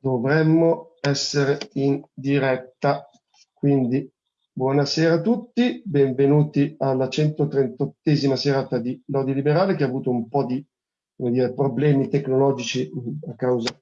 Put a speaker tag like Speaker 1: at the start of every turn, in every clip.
Speaker 1: dovremmo essere in diretta. Quindi buonasera a tutti, benvenuti alla 138esima serata di Lodi Liberale che ha avuto un po' di dire, problemi tecnologici a causa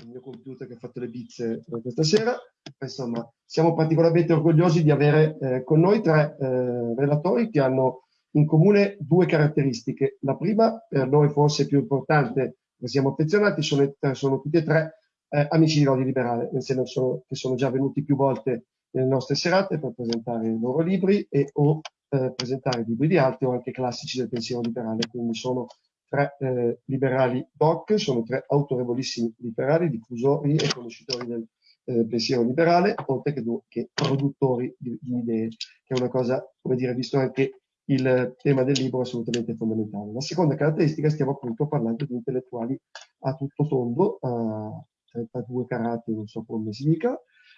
Speaker 1: del mio computer che ha fatto le bizze questa sera. Insomma, siamo particolarmente orgogliosi di avere eh, con noi tre eh, relatori che hanno in comune due caratteristiche. La prima, per noi forse più importante, siamo affezionati, sono, sono tutti e tre eh, amici di Lodi Liberale, nel senso che sono già venuti più volte nelle nostre serate per presentare i loro libri e o eh, presentare libri di altri o anche classici del pensiero liberale. Quindi sono tre eh, liberali doc, sono tre autorevolissimi liberali, diffusori e conoscitori del eh, pensiero liberale, oltre che, che produttori di, di, idee, che è una cosa, come dire, visto anche il tema del libro assolutamente fondamentale. La seconda caratteristica, stiamo appunto parlando di intellettuali a tutto tondo, 32 carati, non so come si dica,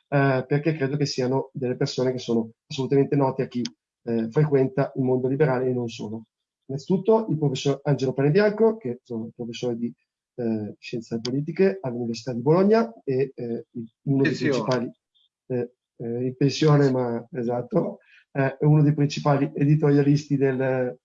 Speaker 1: eh, perché credo che siano delle persone che sono assolutamente note a chi eh, frequenta il mondo liberale e non solo. Innanzitutto il professor Angelo Panebianco, che sono professore di eh, scienze politiche all'Università di Bologna e eh, uno dei principali, eh, eh, in pensione ma esatto, è uno dei principali editorialisti del,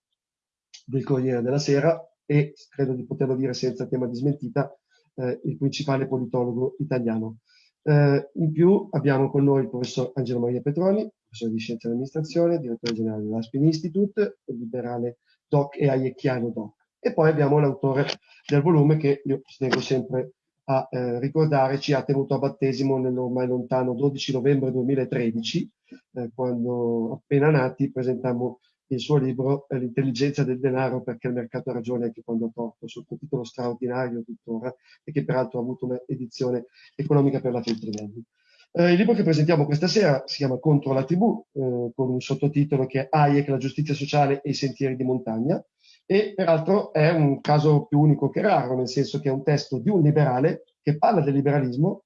Speaker 1: del Corriere della Sera e credo di poterlo dire senza tema di smentita, eh, il principale politologo italiano. Eh, in più abbiamo con noi il professor Angelo Maria Petroni, professore di scienze dell'amministrazione, direttore generale dell'Aspin Institute, liberale doc e aiecchiano doc. E poi abbiamo l'autore del volume che io tengo sempre a eh, ricordare, ci ha tenuto a battesimo nell'ormai lontano 12 novembre 2013, eh, quando appena nati presentammo il suo libro L'intelligenza del denaro perché il mercato ha ragione anche quando ha torto, sottotitolo straordinario tuttora e che peraltro ha avuto un'edizione economica per la Feltrinelli. Eh, il libro che presentiamo questa sera si chiama Contro la tribù, eh, con un sottotitolo che è Hayek, la giustizia sociale e i sentieri di montagna, e peraltro è un caso più unico che raro, nel senso che è un testo di un liberale che parla del liberalismo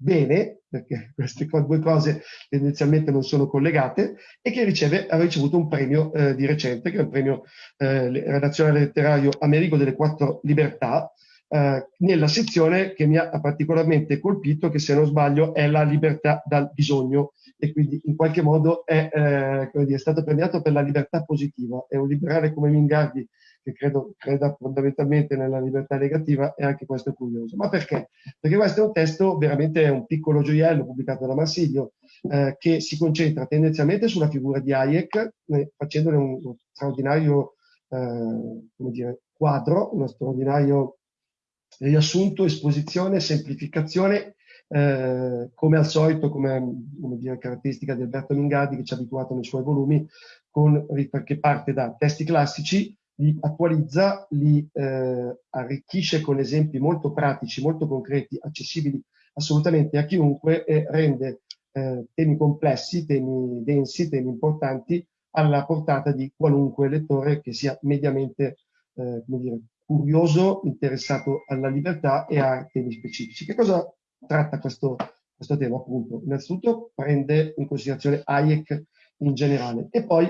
Speaker 1: bene, perché queste due cose tendenzialmente non sono collegate, e che riceve, ha ricevuto un premio eh, di recente, che è il premio eh, redazionale letterario Amerigo delle Quattro Libertà, eh, nella sezione che mi ha particolarmente colpito, che se non sbaglio è la libertà dal bisogno, e quindi in qualche modo è, eh, dire, è stato premiato per la libertà positiva. È un liberale come Mingardi che credo creda fondamentalmente nella libertà negativa e anche questo è curioso. Ma perché? Perché questo è un testo veramente un piccolo gioiello pubblicato da Marsilio eh, che si concentra tendenzialmente sulla figura di Hayek eh, facendone un, un straordinario eh, dire, quadro, uno straordinario riassunto, esposizione, semplificazione eh, come al solito, come, come dire, caratteristica di Alberto Mingardi che ci ha abituato nei suoi volumi, con, perché parte da testi classici, li attualizza, li eh, arricchisce con esempi molto pratici, molto concreti, accessibili assolutamente a chiunque e rende eh, temi complessi, temi densi, temi importanti alla portata di qualunque lettore che sia mediamente eh, come dire, curioso, interessato alla libertà e a temi specifici. Che cosa tratta questo, questo tema? Appunto, innanzitutto prende in considerazione Hayek in generale e poi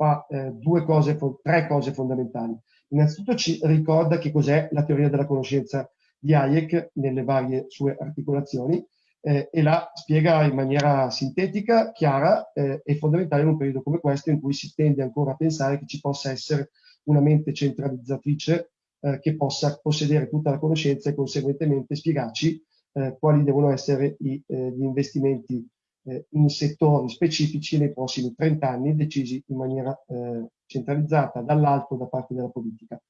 Speaker 1: fa eh, due cose, tre cose fondamentali. Innanzitutto ci ricorda che cos'è la teoria della conoscenza di Hayek nelle varie sue articolazioni eh, e la spiega in maniera sintetica, chiara eh, e fondamentale in un periodo come questo in cui si tende ancora a pensare che ci possa essere una mente centralizzatrice eh, che possa possedere tutta la conoscenza e conseguentemente spiegarci eh, quali devono essere i, eh, gli investimenti eh, in settori specifici nei prossimi 30 anni decisi in maniera eh, centralizzata dall'alto da parte della politica.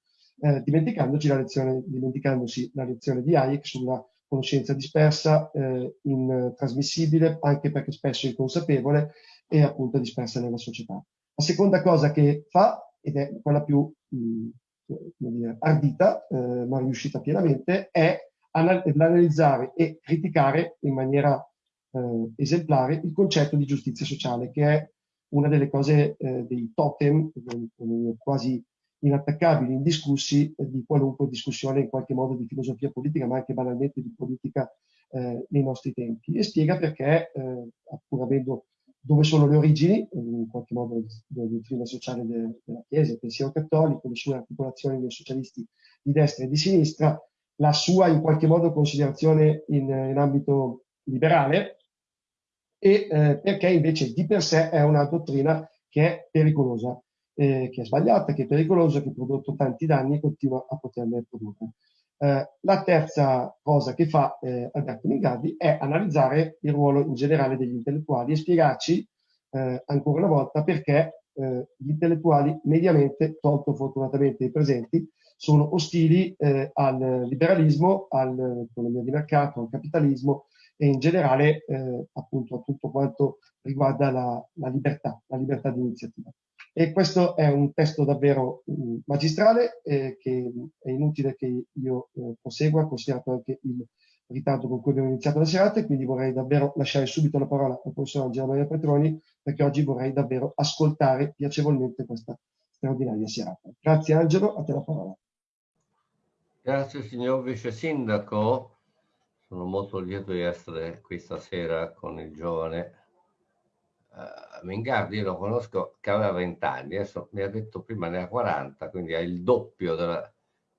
Speaker 1: Eh, dimenticandoci la lezione, dimenticandosi la lezione di Hayek sulla conoscenza dispersa, intrasmissibile, anche perché spesso inconsapevole e appunto dispersa nella società. La seconda cosa che fa, ed è quella più mh, dire, ardita, eh, ma riuscita pienamente, è analizzare e criticare in maniera eh, esemplare il concetto di giustizia sociale, che è una delle cose, eh, dei totem eh, quasi inattaccabili, indiscussi eh, di qualunque discussione in qualche modo di filosofia politica, ma anche banalmente di politica eh, nei nostri tempi. E spiega perché, eh, pur avendo dove sono le origini, in qualche modo, della dottrina sociale de, della Chiesa, il pensiero cattolico, le sue articolazioni dei socialisti di destra e di sinistra, la sua in qualche modo considerazione in, in ambito liberale e eh, perché invece di per sé è una dottrina che è pericolosa, eh, che è sbagliata, che è pericolosa, che ha prodotto tanti danni e continua a poterle produrre. Eh, la terza cosa che fa eh, Alberto Mingardi è analizzare il ruolo in generale degli intellettuali e spiegarci eh, ancora una volta perché eh, gli intellettuali mediamente, tolto fortunatamente i presenti, sono ostili eh, al liberalismo, all'economia di mercato, al capitalismo e in generale eh, appunto a tutto quanto riguarda la, la, libertà, la libertà di iniziativa. E questo è un testo davvero mh, magistrale eh, che è inutile che io eh, prosegua, considerato anche il ritardo con cui abbiamo iniziato la serata, e quindi vorrei davvero lasciare subito la parola al professor Angela Maria Petroni, perché oggi vorrei davvero ascoltare piacevolmente questa straordinaria serata. Grazie Angelo, a te la parola.
Speaker 2: Grazie signor Vice Sindaco, sono molto lieto di essere qui stasera con il giovane uh, Mingardi, io lo conosco che aveva 20 anni, adesso mi ha detto prima ne ha 40, quindi ha il doppio, della,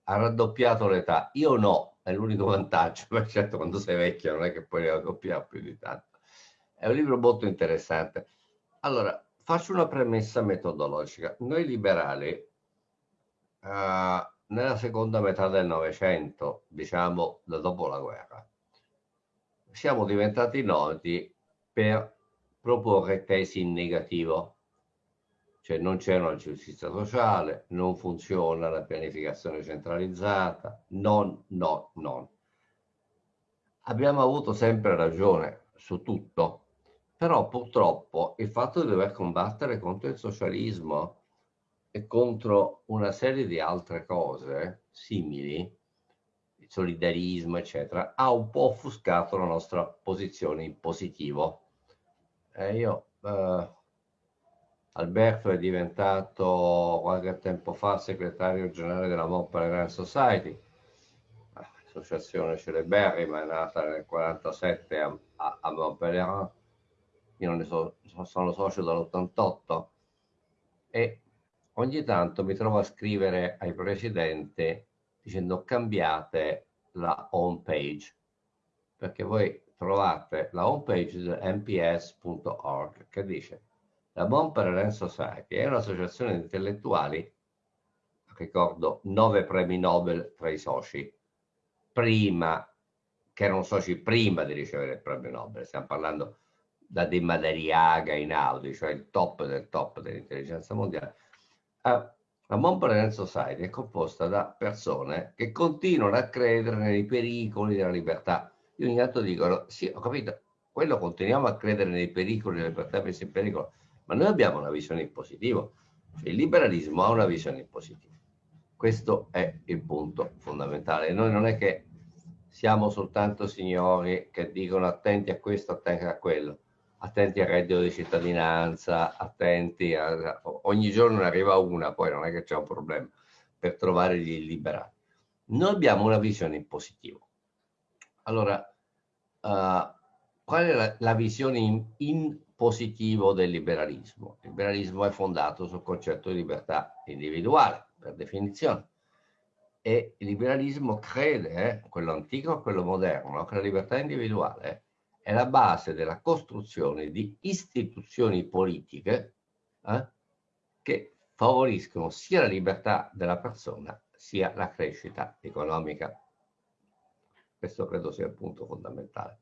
Speaker 2: ha raddoppiato l'età. Io no, è l'unico vantaggio, ma certo quando sei vecchio non è che puoi raddoppiare più di tanto. È un libro molto interessante. Allora, faccio una premessa metodologica. Noi liberali uh, nella seconda metà del Novecento, diciamo da dopo la guerra, siamo diventati noti per proporre tesi in negativo, cioè non c'è una giustizia sociale, non funziona la pianificazione centralizzata, non, no, non. Abbiamo avuto sempre ragione su tutto, però purtroppo il fatto di dover combattere contro il socialismo e contro una serie di altre cose simili, il solidarismo, eccetera, ha un po' offuscato la nostra posizione in positivo. Eh, io, eh, Alberto è diventato qualche tempo fa segretario generale della Montpellier Society, l'associazione celeberrima è nata nel 1947 a, a, a Montpellier, io ne so, sono socio dall'88 e ogni tanto mi trovo a scrivere ai presidenti dicendo cambiate la home page perché voi trovate la home page di mps.org che dice la Montpellier Society è un'associazione di intellettuali ricordo nove premi Nobel tra i soci prima che erano soci prima di ricevere il premio Nobel. Stiamo parlando da De Madariaga in Audi cioè il top del top dell'intelligenza mondiale. Ah, la Montpellier Society è composta da persone che continuano a credere nei pericoli della libertà. Io ogni tanto dico, sì, ho capito, quello continuiamo a credere nei pericoli della libertà messa in pericolo, ma noi abbiamo una visione in positivo. Cioè, il liberalismo ha una visione in positivo. Questo è il punto fondamentale. Noi non è che siamo soltanto signori che dicono attenti a questo, attenti a quello attenti al reddito di cittadinanza, attenti a... ogni giorno ne arriva una, poi non è che c'è un problema per trovare gli illiberati. Noi abbiamo una visione in positivo. Allora, uh, qual è la, la visione in, in, positivo del liberalismo? Il liberalismo è fondato sul concetto di libertà individuale, per definizione. E il liberalismo crede, eh, quello antico e quello moderno, che la libertà individuale è la base della costruzione di istituzioni politiche eh, che favoriscono sia la libertà della persona sia la crescita economica. Questo credo sia il punto fondamentale.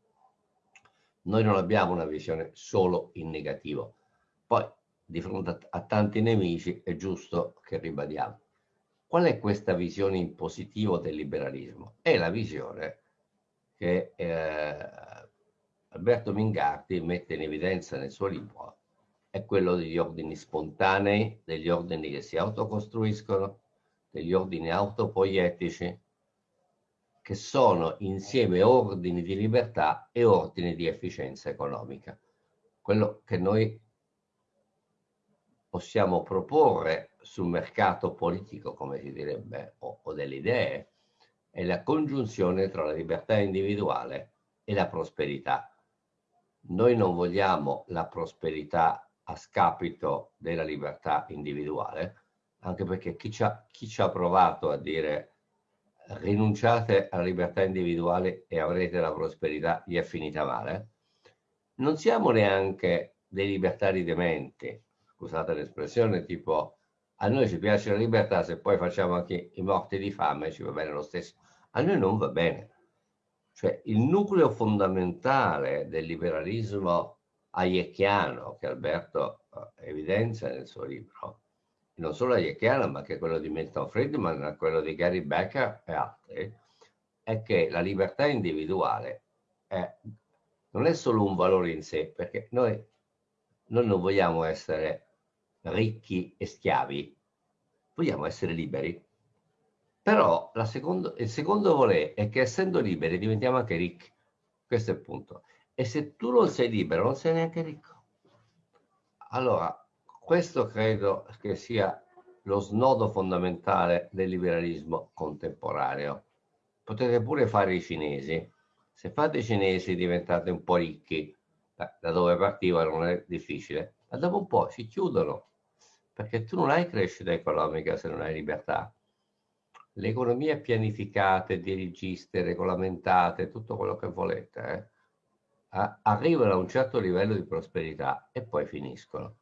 Speaker 2: Noi non abbiamo una visione solo in negativo. Poi, di fronte a, tanti nemici, è giusto che ribadiamo. Qual è questa visione in positivo del liberalismo? È la visione che eh, Alberto Mingardi mette in evidenza nel suo libro è quello degli ordini spontanei, degli ordini che si autocostruiscono, degli ordini autopoietici, che sono insieme ordini di libertà e ordini di efficienza economica. Quello che noi possiamo proporre sul mercato politico, come si direbbe, o, o delle idee, è la congiunzione tra la libertà individuale e la prosperità noi non vogliamo la prosperità a scapito della libertà individuale, anche perché chi ci ha, chi ci ha provato a dire rinunciate alla libertà individuale e avrete la prosperità, gli è finita male. Non siamo neanche dei libertari dementi, scusate l'espressione, tipo a noi ci piace la libertà, se poi facciamo anche i morti di fame ci va bene lo stesso. A noi non va bene. Cioè il nucleo fondamentale del liberalismo hayeckiano che Alberto eh, evidenzia nel suo libro, non solo hayeckiano ma anche quello di Milton Friedman, quello di Gary Becker e altri, è che la libertà individuale è, non è solo un valore in sé, perché noi, noi non vogliamo essere ricchi e schiavi, vogliamo essere liberi. Però secondo, il secondo volere è che essendo liberi diventiamo anche ricchi. Questo è il punto. E se tu non sei libero, non sei neanche ricco. Allora, questo credo che sia lo snodo fondamentale del liberalismo contemporaneo. Potete pure fare i cinesi. Se fate i cinesi diventate un po' ricchi, da dove partiva non è difficile, ma dopo un po' si chiudono perché tu non hai crescita economica se non hai libertà. Le economie pianificate, dirigiste, regolamentate, tutto quello che volete, eh, arrivano a un certo livello di prosperità e poi finiscono.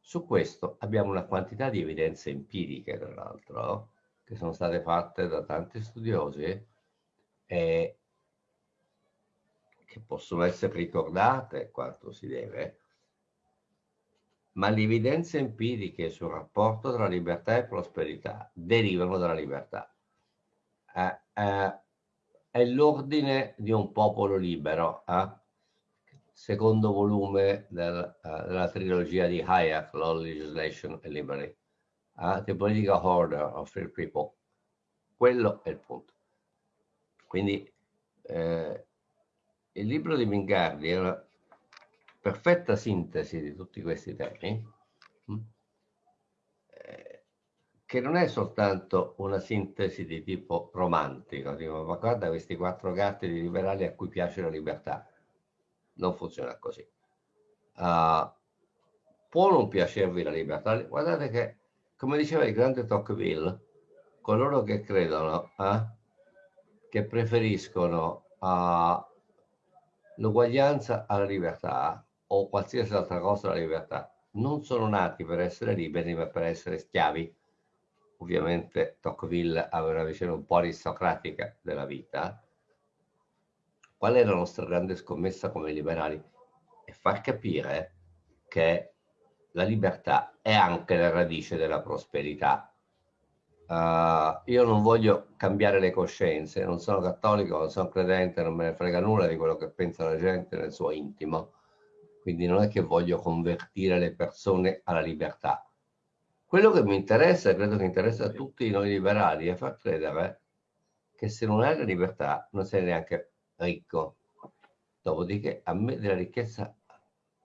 Speaker 2: Su questo abbiamo una quantità di evidenze empiriche, tra l'altro, che sono state fatte da tanti studiosi e che possono essere ricordate quanto si deve, ma le evidenze empiriche sul rapporto tra libertà e prosperità derivano dalla libertà. Eh, eh, è l'ordine di un popolo libero, eh? secondo volume del, uh, della trilogia di Hayek, Law, Legislation e Liberty, uh, The Political Order of Free People. Quello è il punto. Quindi eh, il libro di Mingardi perfetta sintesi di tutti questi temi, mm, eh, che non è soltanto una sintesi di tipo romantico, dico, ma guarda questi quattro gatti di liberali a cui piace la libertà. Non funziona così. Uh, può non piacervi la libertà? Guardate che, come diceva il grande Tocqueville, coloro che credono eh, che preferiscono uh, l'uguaglianza alla libertà o qualsiasi altra cosa la libertà. Non sono nati per essere liberi, ma per essere schiavi. Ovviamente Tocqueville aveva una visione un po' aristocratica della vita. Qual è la nostra grande scommessa come liberali? È far capire che la libertà è anche la radice della prosperità. Uh, io non voglio cambiare le coscienze, non sono cattolico, non sono credente, non me ne frega nulla di quello che pensa la gente nel suo intimo quindi non è che voglio convertire le persone alla libertà. Quello che mi interessa, e credo che interessa a tutti noi liberali, è far credere che se non hai la libertà non sei neanche ricco. Dopodiché a me della ricchezza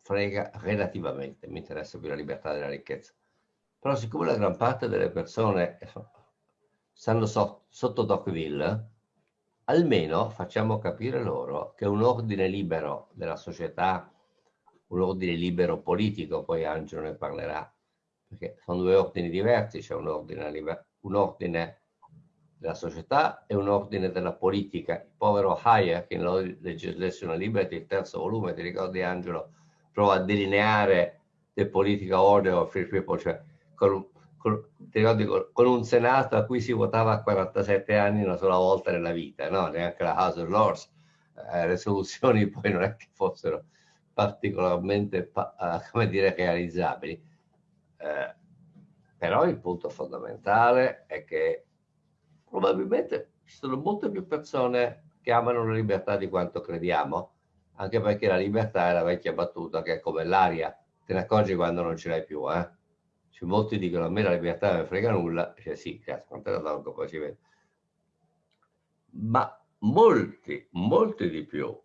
Speaker 2: frega relativamente, mi interessa più la libertà della ricchezza. Però siccome la gran parte delle persone stanno so, sotto Tocqueville, almeno facciamo capire loro che un ordine libero della società un ordine libero politico, poi Angelo ne parlerà, perché sono due ordini diversi, c'è un ordine, un ordine della società e un ordine della politica. Il povero Hayek in Legislation Liberty, il terzo volume, ti ricordi Angelo, prova a delineare the political order of free people, cioè con, con, ricordi, con, un senato a cui si votava a 47 anni una sola volta nella vita, no? neanche la House of Lords, eh, le soluzioni poi non è che fossero particolarmente, uh, come dire, realizzabili. Eh, però il punto fondamentale è che probabilmente ci sono molte più persone che amano la libertà di quanto crediamo, anche perché la libertà è la vecchia battuta che è come l'aria, te ne accorgi quando non ce l'hai più, eh? Cioè, molti dicono a me la libertà non frega nulla, cioè sì, cazzo, quanto la tolgo, poi si vede. Ma molti, molti di più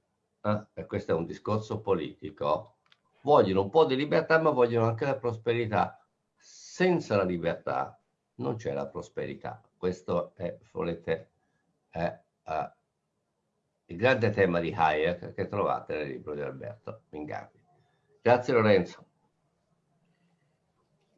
Speaker 2: eh, e questo è un discorso politico, vogliono un po' di libertà ma vogliono anche la prosperità. Senza la libertà non c'è la prosperità. Questo è, volete, è uh, il grande tema di Hayek che trovate nel libro di Alberto Mingardi. Grazie Lorenzo.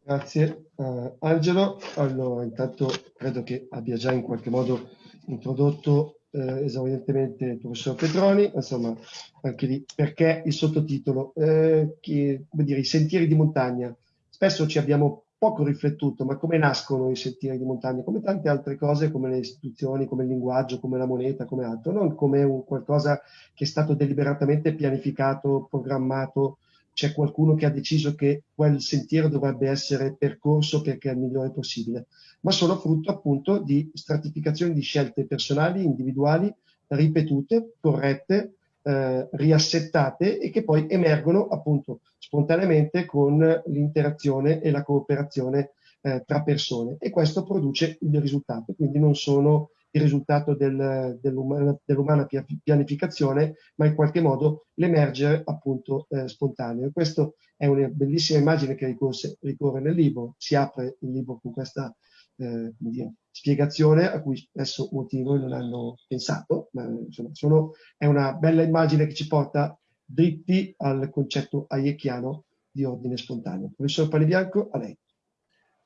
Speaker 1: Grazie uh, Angelo. Allora, intanto credo che abbia già in qualche modo introdotto eh, esaurientemente il professor Petroni, insomma, anche lì perché il sottotitolo, eh, che, come dire, i sentieri di montagna. Spesso ci abbiamo poco riflettuto, ma come nascono i sentieri di montagna, come tante altre cose, come le istituzioni, come il linguaggio, come la moneta, come altro, non come un qualcosa che è stato deliberatamente pianificato, programmato, c'è qualcuno che ha deciso che quel sentiero dovrebbe essere percorso perché è il migliore possibile, ma sono frutto appunto di stratificazioni di scelte personali, individuali, ripetute, corrette, eh, riassettate e che poi emergono appunto spontaneamente con l'interazione e la cooperazione eh, tra persone. E questo produce il risultato, quindi non sono il risultato del, dell'umana, dell'umana, pianificazione, ma in qualche modo l'emergere appunto eh, spontaneo. Questa è una bellissima immagine che ricorse, ricorre nel libro, si apre il libro con questa eh, dire, spiegazione a cui spesso molti di noi non hanno pensato, ma insomma sono, è una bella immagine che ci porta dritti al concetto hayekiano di ordine spontaneo. Professor Panibianco, a lei.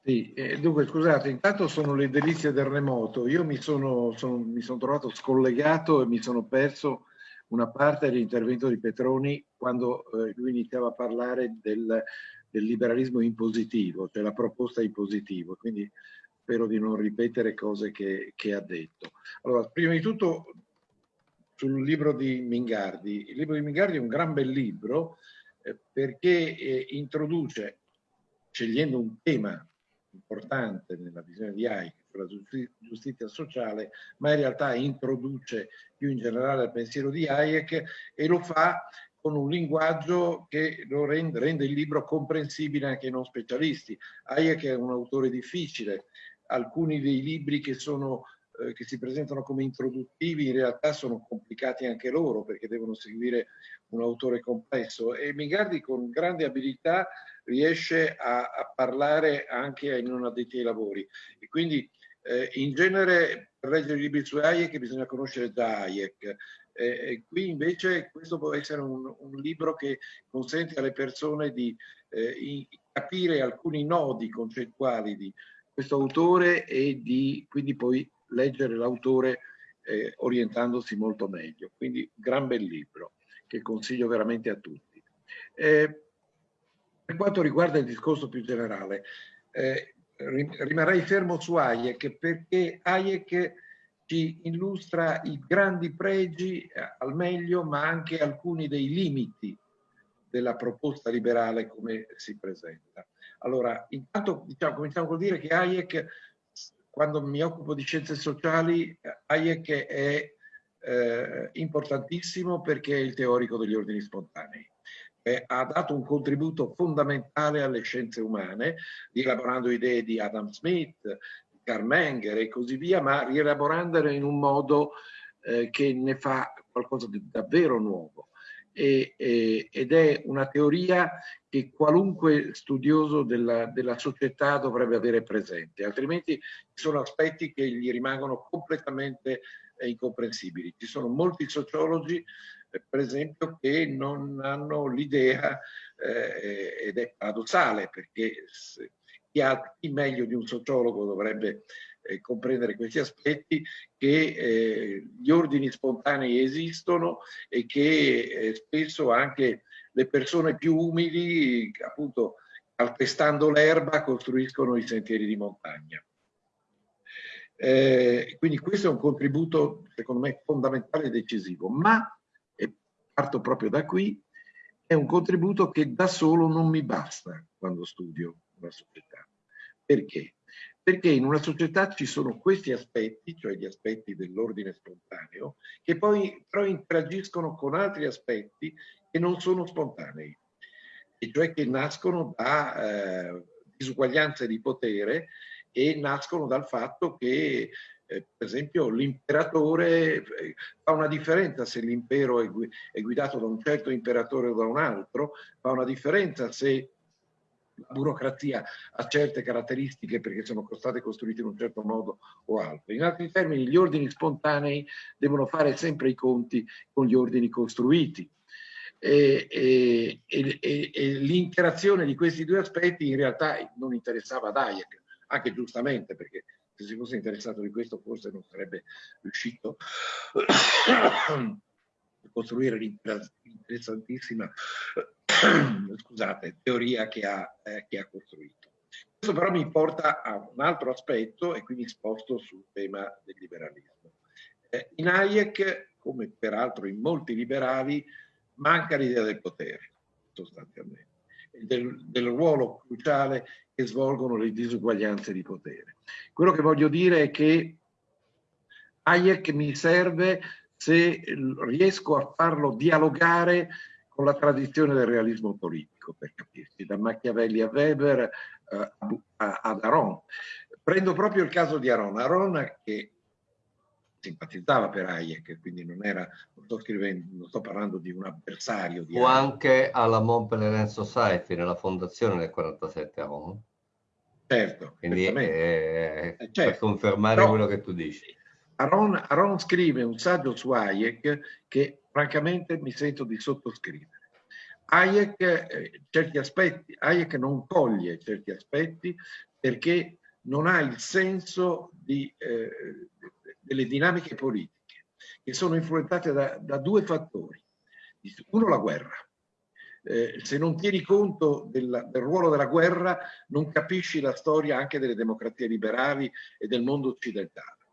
Speaker 3: Sì, eh, dunque scusate, intanto sono le delizie del remoto. Io mi sono, sono, mi sono trovato scollegato e mi sono perso una parte dell'intervento di Petroni quando eh, lui iniziava a parlare del, del, liberalismo impositivo, cioè la proposta impositiva, quindi spero di non ripetere cose che, che ha detto. Allora, prima di tutto sul libro di Mingardi. Il libro di Mingardi è un gran bel libro eh, perché eh, introduce, scegliendo un tema importante nella visione di Hayek, la giustizia sociale, ma in realtà introduce più in generale il pensiero di Hayek e lo fa con un linguaggio che lo rende, rende, il libro comprensibile anche ai non specialisti. Hayek è un autore difficile, alcuni dei libri che, sono, eh, che si presentano come introduttivi in realtà sono complicati anche loro perché devono seguire un autore complesso e Mingardi con grande abilità riesce a, a parlare anche ai non addetti ai lavori. E quindi eh, in genere per leggere i libri su Hayek bisogna conoscere già Hayek. Eh, qui invece questo può essere un, un, libro che consente alle persone di eh, capire alcuni nodi concettuali di questo autore e di quindi poi leggere l'autore eh, orientandosi molto meglio. Quindi gran bel libro che consiglio veramente a tutti. Eh, per quanto riguarda il discorso più generale, eh, rimarrei fermo su Hayek perché Hayek ci illustra i grandi pregi eh, al meglio, ma anche alcuni dei limiti della proposta liberale come si presenta. Allora, intanto diciamo, cominciamo col dire che Hayek, quando mi occupo di scienze sociali, Hayek è eh, importantissimo perché è il teorico degli ordini spontanei eh, ha dato un contributo fondamentale alle scienze umane, rielaborando idee di Adam Smith, di Karl e così via, ma rielaborandole in un modo eh, che ne fa qualcosa di davvero nuovo. E, e, ed è una teoria che qualunque studioso della, della, società dovrebbe avere presente, altrimenti ci sono aspetti che gli rimangono completamente eh, incomprensibili. Ci sono molti sociologi per esempio, che non hanno l'idea, eh, ed è paradossale perché chi, ha, chi meglio di un sociologo dovrebbe eh, comprendere questi aspetti, che eh, gli ordini spontanei esistono e che eh, spesso anche le persone più umili, appunto, calpestando l'erba, costruiscono i sentieri di montagna. Eh, quindi questo è un contributo, secondo me, fondamentale e decisivo, ma parto proprio da qui, è un contributo che da solo non mi basta quando studio una società. Perché? Perché in una società ci sono questi aspetti, cioè gli aspetti dell'ordine spontaneo, che poi però interagiscono con altri aspetti che non sono spontanei, e cioè che nascono da eh, disuguaglianze di potere e nascono dal fatto che eh, per esempio l'imperatore eh, fa una differenza se l'impero è, è guidato da un certo imperatore o da un altro, fa una differenza se burocrazia ha certe caratteristiche perché sono state costruite in un certo modo o altro. In altri termini, gli ordini spontanei devono fare sempre i conti con gli ordini costruiti. E, e, e, e l'interazione di questi due aspetti in realtà non interessava ad Hayek, anche giustamente perché se si fosse interessato di questo forse non sarebbe riuscito costruire l'interessantissima scusate, teoria che ha, eh, che ha costruito. Questo però mi porta a un altro aspetto e quindi sposto sul tema del liberalismo. Eh, in Hayek, come peraltro in molti liberali, manca l'idea del potere, sostanzialmente, del, del ruolo cruciale che svolgono le disuguaglianze di potere. Quello che voglio dire è che Hayek mi serve se riesco a farlo dialogare con la tradizione del realismo politico, per capirci, da Machiavelli a Weber eh, ad Aron. Prendo proprio il caso di Aron. Aron che simpatizzava per Hayek, quindi non era, non sto scrivendo, non sto parlando di un avversario di
Speaker 2: O anche alla Mont Pelerin Society, nella fondazione del 47 a Roma.
Speaker 3: Certo.
Speaker 2: Quindi eh, eh, certo. per confermare Però, quello che tu dici.
Speaker 3: Aron, Aron scrive un saggio su Hayek che francamente mi sento di sottoscrivere. Hayek, eh, certi aspetti, Hayek non coglie certi aspetti perché non ha il senso di, eh, delle dinamiche politiche che sono influenzate da, da due fattori. Uno, la guerra. Eh, se non tieni conto del, del, ruolo della guerra non capisci la storia anche delle democrazie liberali e del mondo occidentale.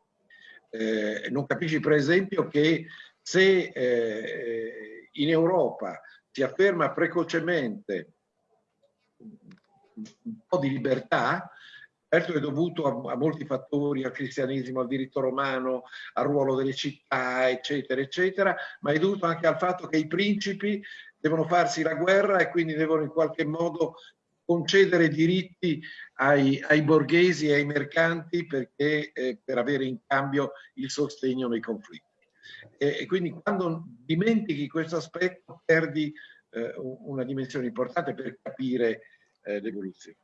Speaker 3: Eh, non capisci per esempio che se eh, in Europa si afferma precocemente un po' di libertà, certo è dovuto a, a, molti fattori, al cristianesimo, al diritto romano, al ruolo delle città, eccetera, eccetera, ma è dovuto anche al fatto che i principi devono farsi la guerra e quindi devono in qualche modo concedere diritti ai, ai borghesi e ai mercanti perché, eh, per avere in cambio il sostegno nei conflitti. E, e quindi quando dimentichi questo aspetto perdi eh, una dimensione importante per capire eh, l'evoluzione.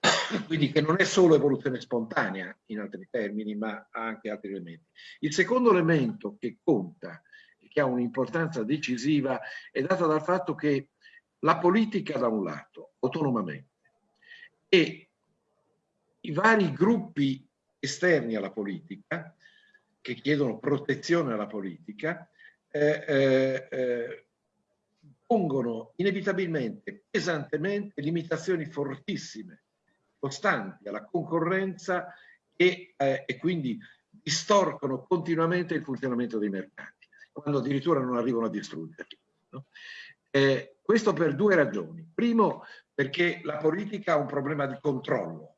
Speaker 3: Quindi che non è solo evoluzione spontanea in altri termini, ma anche altri elementi. Il secondo elemento che conta che ha un'importanza decisiva è dato dal fatto che la politica da un lato, autonomamente, e i vari gruppi esterni alla politica, che chiedono protezione alla politica, eh, eh, eh, pongono inevitabilmente, pesantemente, limitazioni fortissime, costanti alla concorrenza e, eh, e quindi distorcono continuamente il funzionamento dei mercati, quando addirittura non arrivano a distruggerli. No? Eh, questo per due ragioni. Primo, perché la politica ha un problema di controllo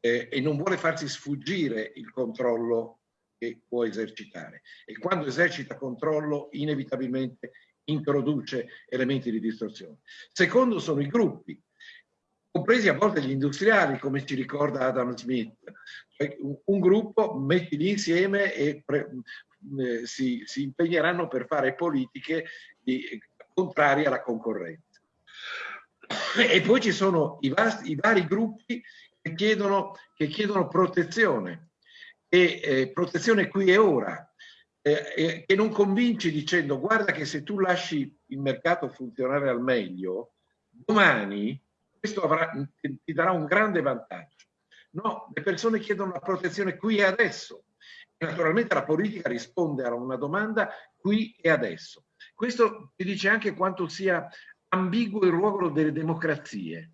Speaker 3: eh, e non vuole farsi sfuggire il controllo che può esercitare. E quando esercita controllo, inevitabilmente introduce elementi di distorsione. Secondo sono i gruppi, compresi a volte gli industriali, come ci ricorda Adam Smith. Cioè, un, gruppo mettili insieme e pre, eh, si, si, impegneranno per fare politiche di, contrarie alla concorrenza. E poi ci sono i, vasti, i vari gruppi che chiedono, che chiedono protezione, e eh, protezione qui e ora, eh, che non convinci dicendo guarda che se tu lasci il mercato funzionare al meglio, domani questo avrà, ti darà un grande vantaggio. No, le persone chiedono la protezione qui e adesso. Naturalmente la politica risponde a una domanda qui e adesso. Questo ti dice anche quanto sia ambiguo il ruolo delle democrazie.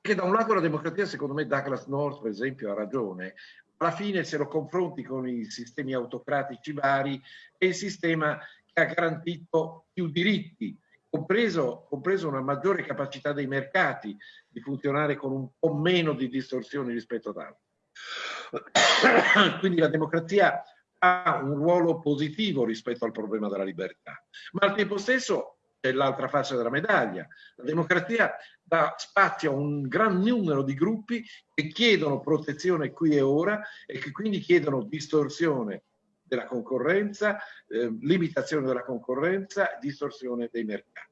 Speaker 3: Perché da un lato la democrazia, secondo me Douglas North per esempio ha ragione, alla fine se lo confronti con i sistemi autocratici vari è il sistema che ha garantito più diritti, compreso, compreso una maggiore capacità dei mercati di funzionare con un po' meno di distorsioni rispetto ad altri. Quindi la democrazia ha un ruolo positivo rispetto al problema della libertà, ma al tempo stesso è l'altra faccia della medaglia. La democrazia dà spazio a un gran numero di gruppi che chiedono protezione qui e ora e che quindi chiedono distorsione della concorrenza, eh, limitazione della concorrenza, distorsione dei mercati.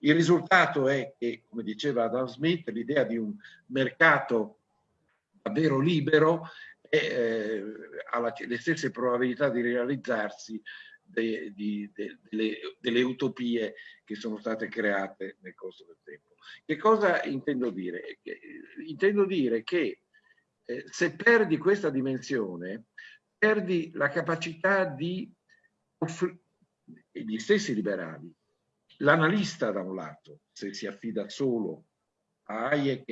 Speaker 3: Il risultato è che, come diceva Adam Smith, l'idea di un mercato davvero libero eh, ha le stesse probabilità di realizzarsi de, di, de, delle, delle, utopie che sono state create nel corso del tempo. Che cosa intendo dire? Intendo dire che eh, se perdi questa dimensione, perdi la capacità di offrire, gli stessi liberali, l'analista da un lato, se si affida solo a Hayek,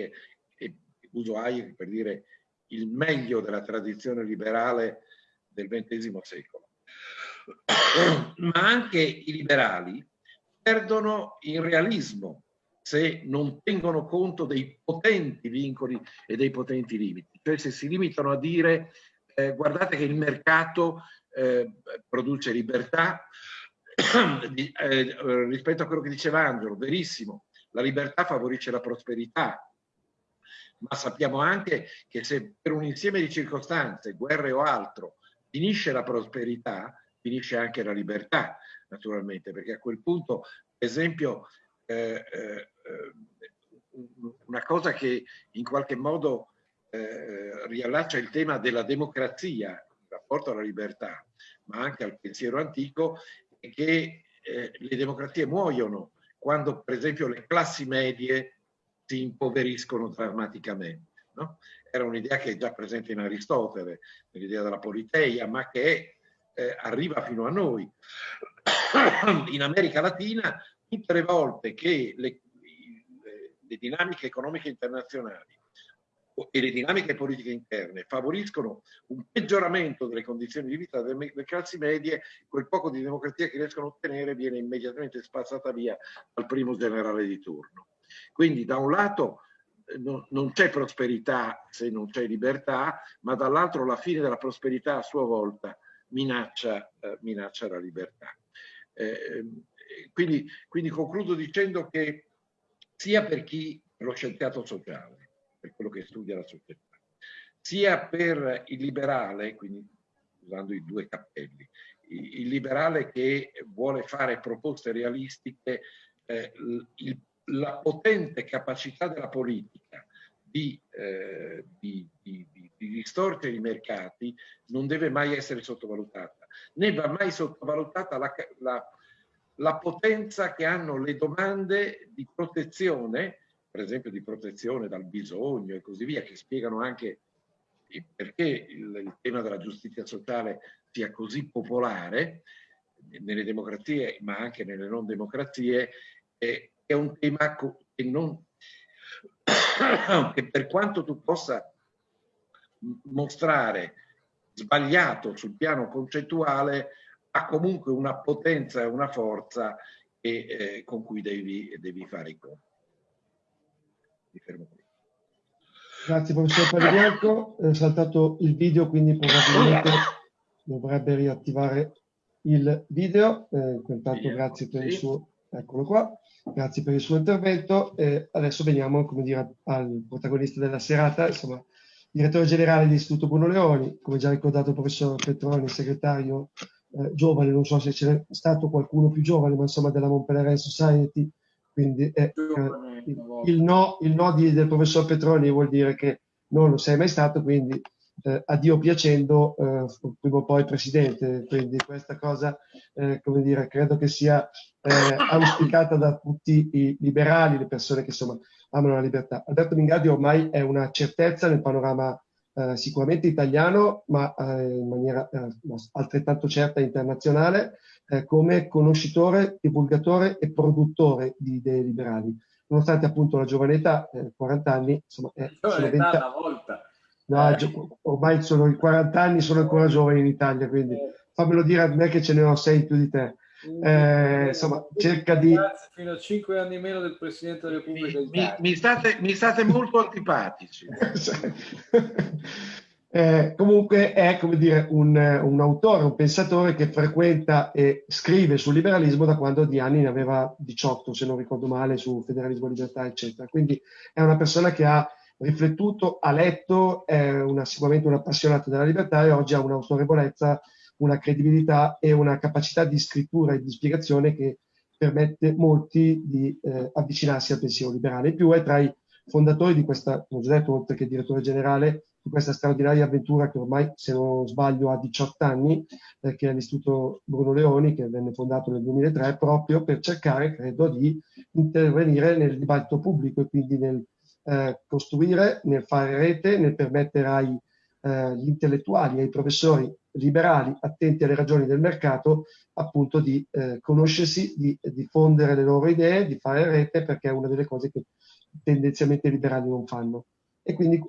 Speaker 3: e uso Hayek per dire il meglio della tradizione liberale del XX secolo, ma anche i liberali perdono in realismo se non tengono conto dei potenti vincoli e dei potenti limiti, cioè se si limitano a dire eh, guardate che il mercato eh, produce libertà, eh, rispetto a quello che diceva Angelo, verissimo, la libertà favorisce la prosperità, ma sappiamo anche che se per un insieme di circostanze, guerre o altro, finisce la prosperità, finisce anche la libertà, naturalmente, perché a quel punto, per esempio, eh, eh, una cosa che in qualche modo eh, riallaccia il tema della democrazia, in rapporto alla libertà, ma anche al pensiero antico, è che eh, le democrazie muoiono quando, per esempio, le classi medie si impoveriscono drammaticamente. No? Era un'idea che è già presente in Aristotele, l'idea della politeia, ma che eh, arriva fino a noi. In America Latina, tutte le volte che le, le dinamiche economiche internazionali e le dinamiche politiche interne favoriscono un peggioramento delle condizioni di vita delle, classi medie, quel poco di democrazia che riescono a ottenere viene immediatamente spazzata via dal primo generale di turno. Quindi da un lato eh, non, non c'è prosperità se non c'è libertà, ma dall'altro la fine della prosperità a sua volta minaccia, eh, minaccia la libertà. Eh, quindi, quindi concludo dicendo che sia per chi lo scienziato sociale, per quello che studia la società, sia per il liberale, quindi usando i due cappelli, il liberale che vuole fare proposte realistiche, eh, il la potente capacità della politica di, eh, di, di, di, distorcere i mercati non deve mai essere sottovalutata, né va mai sottovalutata la, la, la potenza che hanno le domande di protezione, per esempio di protezione dal bisogno e così via, che spiegano anche perché il, il tema della giustizia sociale sia così popolare nelle democrazie, ma anche nelle non democrazie, eh, è un tema che, non, che per quanto tu possa mostrare sbagliato sul piano concettuale, ha comunque una potenza e una forza e, eh, con cui devi, devi, fare i conti.
Speaker 1: Mi fermo qui. Grazie professor Pagliarco, è saltato il video quindi probabilmente dovrebbe riattivare il video, eh, intanto grazie per il suo, eccolo qua. Grazie per il suo intervento. Eh, adesso veniamo come dire, al protagonista della serata, insomma, direttore generale dell'Istituto Bruno Leoni, come già ricordato il professor Petroni, segretario eh, giovane, non so se c'è stato qualcuno più giovane, ma insomma della Montpellier Society, quindi eh, il, il, no, il no di, del professor Petroni vuol dire che non lo sei mai stato, quindi eh, a Dio piacendo eh, prima o poi presidente, quindi questa cosa eh, come dire, credo che sia eh, auspicata da tutti i liberali, le persone che insomma amano la libertà. Alberto Mingardi ormai è una certezza nel panorama eh, sicuramente italiano, ma eh, in maniera altrettanto certa internazionale, come conoscitore, divulgatore e produttore di idee liberali nonostante appunto la giovane età, eh, 40 anni, insomma, eh,
Speaker 4: sono 20... una volta.
Speaker 1: No, eh. ormai sono i 40 anni, sono ancora giovani in Italia, quindi fammelo dire a me che ce ne ho 6 più di te. Eh, insomma, cerca di...
Speaker 4: Fino a 5 anni meno del Presidente della Repubblica
Speaker 3: mi, mi, mi, state, mi state molto antipatici.
Speaker 1: eh, comunque è come dire un, un, autore, un pensatore che frequenta e scrive sul liberalismo da quando di anni ne aveva 18, se non ricordo male, su federalismo, libertà, eccetera. Quindi è una persona che ha riflettuto, ha letto, è una, sicuramente un appassionato della libertà e oggi ha un'autorevolezza, una credibilità e una capacità di scrittura e di spiegazione che permette molti di eh, avvicinarsi al pensiero liberale. In più è tra i fondatori di questa, come ho già detto, oltre che direttore generale, di questa straordinaria avventura che ormai, se non sbaglio, ha 18 anni, eh, che è l'Istituto Bruno Leoni, che venne fondato nel 2003, proprio per cercare, credo, di intervenire nel dibattito pubblico e quindi nel eh, costruire, nel fare rete, nel permettere agli eh, intellettuali, ai professori liberali attenti alle ragioni del mercato, appunto di eh, conoscersi, di diffondere le loro idee, di fare rete, perché è una delle cose che tendenzialmente i liberali non fanno. E quindi eh,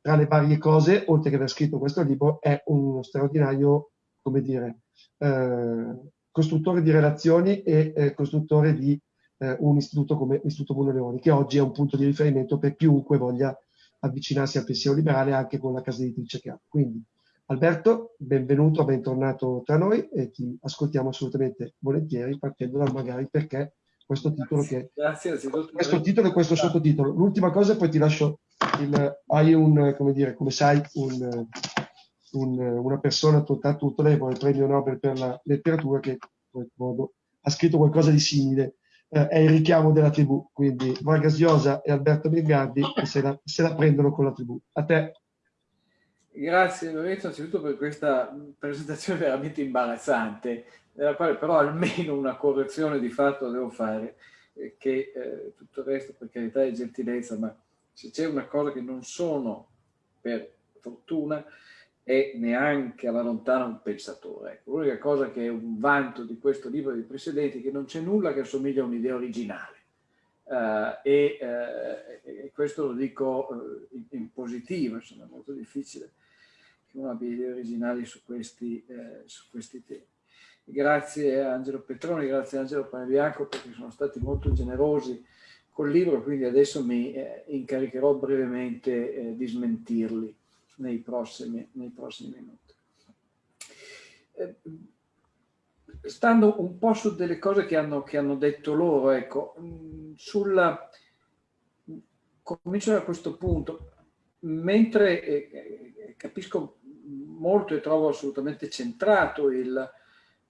Speaker 1: tra le varie cose, oltre che aver scritto questo libro, è uno straordinario, come dire, eh, costruttore di relazioni e eh, costruttore di eh, un istituto come l'Istituto Bruno Leoni, che oggi è un punto di riferimento per chiunque voglia avvicinarsi al pensiero liberale anche con la casa editrice che ha. Quindi Alberto, benvenuto, bentornato tra noi e ti ascoltiamo assolutamente volentieri partendo da magari perché questo titolo che
Speaker 4: Grazie,
Speaker 1: questo titolo e questo sottotitolo. L'ultima cosa poi ti lascio il, hai un come dire, come sai, un, un, una persona tanto autorevole, il premio Nobel per la letteratura che in qualche modo ha scritto qualcosa di simile eh, è il richiamo della tribù, quindi Vargas Llosa e Alberto Bingardi se la, se la prendono con la tribù. A te.
Speaker 4: Grazie Lorenzo anzitutto per questa presentazione veramente imbarazzante, nella quale però almeno una correzione di fatto devo fare, eh, che eh, tutto il resto per carità è gentilezza, ma se c'è una cosa che non sono per fortuna è neanche alla lontana un pensatore. Ecco, l'unica cosa che è un vanto di questo libro e dei precedenti è che non c'è nulla che assomiglia a un'idea originale. Uh, e, uh, e, questo lo dico uh, in, in, positivo, insomma è molto difficile che uno abbia idee originali su questi, su questi temi. Grazie a Angelo Petroni, grazie a Angelo Panebianco perché sono stati molto generosi col libro, quindi adesso mi incaricherò brevemente di smentirli nei prossimi, nei prossimi minuti. Eh, stando un po' su delle cose che hanno, che hanno detto loro, ecco, mm, sulla, comincio da questo punto, mentre eh, eh, capisco molto e trovo assolutamente centrato il,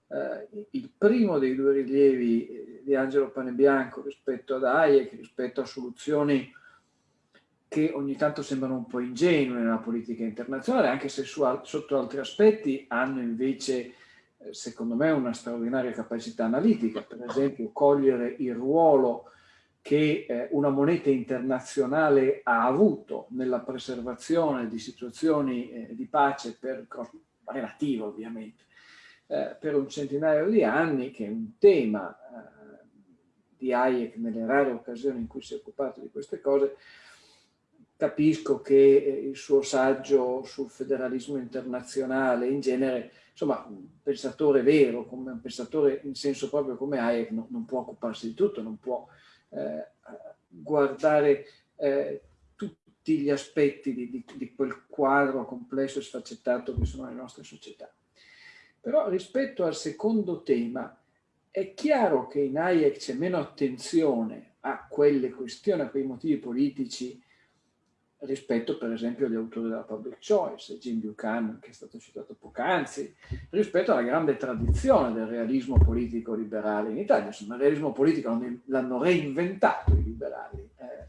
Speaker 4: eh, il primo dei due rilievi di Angelo Panebianco rispetto ad Hayek, rispetto a soluzioni che ogni tanto sembrano un po' ingenue nella politica internazionale, anche se su, sotto altri aspetti hanno invece, eh, secondo me, una straordinaria capacità analitica, per esempio cogliere il ruolo che eh, una moneta internazionale ha avuto nella preservazione di situazioni eh, di pace per, relativo ovviamente, eh, per un centinaio di anni, che è un tema eh, di Hayek nelle rare occasioni in cui si è occupato di queste cose, capisco che eh, il suo saggio sul federalismo internazionale in genere, insomma, un pensatore vero, come un pensatore in senso proprio come Hayek, no, non può occuparsi di tutto, non può eh, guardare eh, tutti gli aspetti di, di, di, quel quadro complesso e sfaccettato che sono le nostre società. Però rispetto al secondo tema, è chiaro che in Hayek c'è meno attenzione a quelle questioni, a quei motivi politici rispetto per esempio agli autori della public choice, Jim Buchanan che è stato citato poc'anzi, rispetto alla grande tradizione del realismo politico liberale in Italia. Insomma, il realismo politico l'hanno reinventato i liberali eh,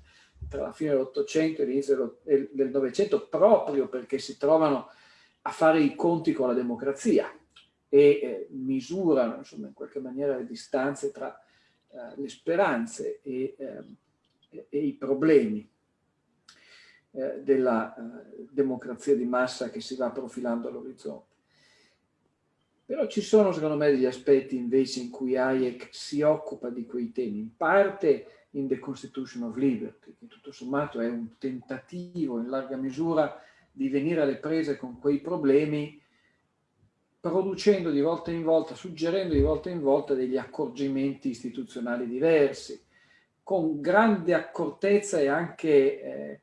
Speaker 4: tra la fine dell'Ottocento e l'inizio del Novecento proprio perché si trovano a fare i conti con la democrazia e eh, misurano insomma, in qualche maniera le distanze tra eh, le speranze e, ehm, e i problemi eh, della eh, democrazia di massa che si va profilando all'orizzonte. Però ci sono secondo me degli aspetti invece in cui Hayek si occupa di quei temi, in parte in The Constitution of Liberty, che tutto sommato è un tentativo in larga misura di venire alle prese con quei problemi producendo di volta in volta, suggerendo di volta in volta degli accorgimenti istituzionali diversi, con grande accortezza e anche eh,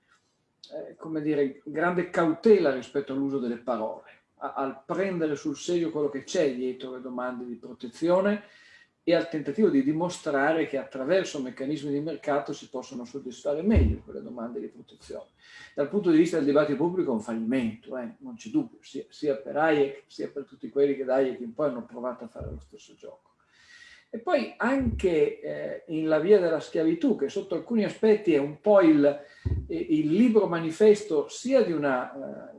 Speaker 4: eh, come dire, grande cautela rispetto all'uso delle parole, a, al prendere sul serio quello che c'è dietro le domande di protezione e al tentativo di dimostrare che attraverso meccanismi di mercato si possono soddisfare meglio quelle domande di protezione. Dal punto di vista del dibattito pubblico è un fallimento, eh? non c'è dubbio, sia, sia, per Hayek sia per tutti quelli che da Hayek in poi hanno provato a fare lo stesso gioco. E poi anche eh, in La via della schiavitù, che sotto alcuni aspetti è un po' il, il libro manifesto sia di una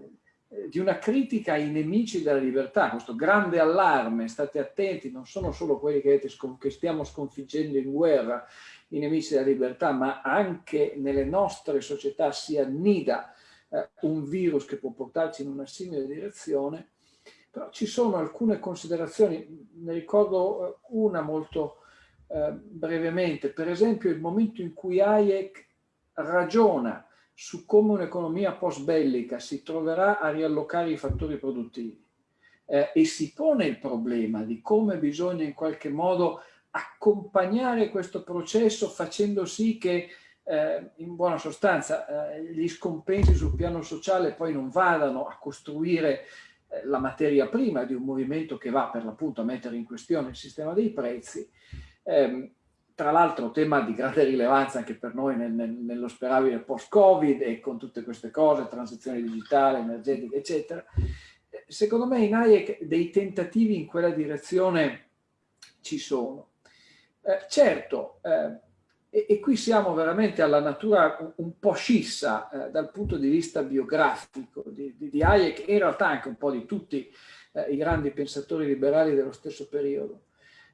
Speaker 4: di una critica ai nemici della libertà, questo grande allarme, state attenti, non sono solo quelli che, che stiamo sconfiggendo in guerra, i nemici della libertà, ma anche nelle nostre società si annida eh, un virus che può portarci in una simile direzione, però ci sono alcune considerazioni, ne ricordo eh, una molto eh, brevemente, per esempio il momento in cui Hayek ragiona su come un'economia post-bellica si troverà a riallocare i fattori produttivi eh, e si pone il problema di come bisogna in qualche modo accompagnare questo processo facendo sì che eh, in buona sostanza eh, gli scompensi sul piano sociale poi non vadano a costruire la materia prima di un movimento che va per l'appunto a mettere in questione il sistema dei prezzi. Eh, tra l'altro tema di grande rilevanza anche per noi nel, nel, nello sperabile post-Covid e con tutte queste cose, transizione digitale, energetica, eccetera. Secondo me in Hayek dei tentativi in quella direzione ci sono. Eh, certo, eh, e, e, qui siamo veramente alla natura un, un po' scissa eh, dal punto di vista biografico di, di, di, Hayek e in realtà anche un po' di tutti eh, i grandi pensatori liberali dello stesso periodo.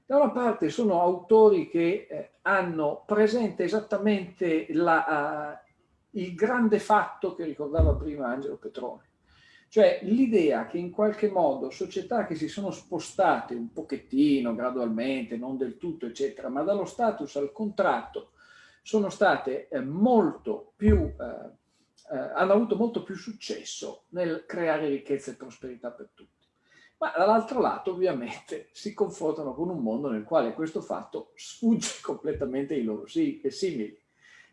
Speaker 4: Da una parte sono autori che eh, hanno presente esattamente la, uh, il grande fatto che ricordava prima Angelo Petrone, cioè l'idea che in qualche modo società che si sono spostate un pochettino, gradualmente, non del tutto, eccetera, ma dallo status al contratto, sono state eh, molto più, eh, eh, hanno avuto molto più successo nel creare ricchezza e prosperità per tutti. Ma dall'altro lato ovviamente si confrontano con un mondo nel quale questo fatto sfugge completamente ai loro simili.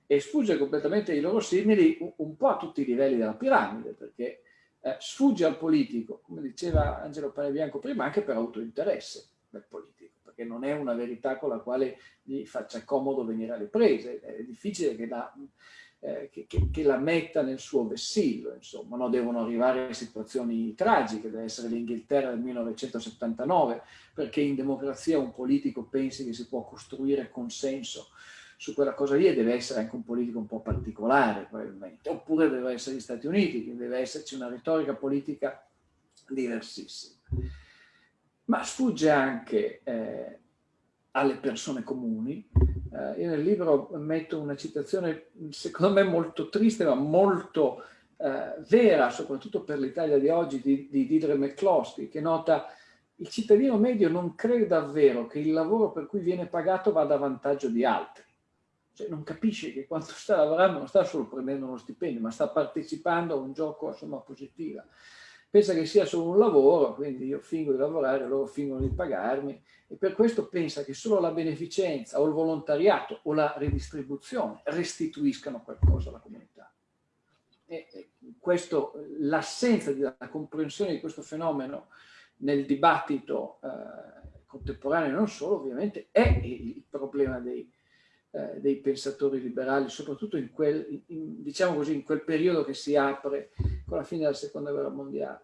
Speaker 4: E sfugge completamente ai loro simili un, po' a tutti i livelli della piramide perché eh, sfugge al politico, come diceva Angelo Panebianco prima, anche per autointeresse del politico, perché non è una verità con la quale gli faccia comodo venire alle prese, è difficile che da eh, che, che, che, la metta nel suo vessillo, insomma, no? devono arrivare situazioni tragiche, deve essere l'Inghilterra del 1979, perché in democrazia un politico pensi che si può costruire consenso su quella cosa lì e deve essere anche un politico un po' particolare probabilmente, oppure deve essere gli Stati Uniti, che deve esserci una retorica politica diversissima. Ma sfugge anche eh, alle persone comuni, eh, io nel libro metto una citazione secondo me molto triste ma molto eh, vera, soprattutto per l'Italia di oggi, di, di Didre McCloskey, che nota il cittadino medio non crede davvero che il lavoro per cui viene pagato vada a vantaggio di altri. Cioè non capisce che quando sta lavorando non sta solo prendendo uno stipendio, ma sta partecipando a un gioco a somma positiva pensa che sia solo un lavoro, quindi io fingo di lavorare, loro fingono di pagarmi e per questo pensa che solo la beneficenza o il volontariato o la ridistribuzione restituiscano qualcosa alla comunità. E, l'assenza della comprensione di questo fenomeno nel dibattito eh, contemporaneo non solo ovviamente è il problema dei, eh, dei pensatori liberali, soprattutto in quel, in, diciamo così, in quel periodo che si apre con la fine della seconda guerra mondiale.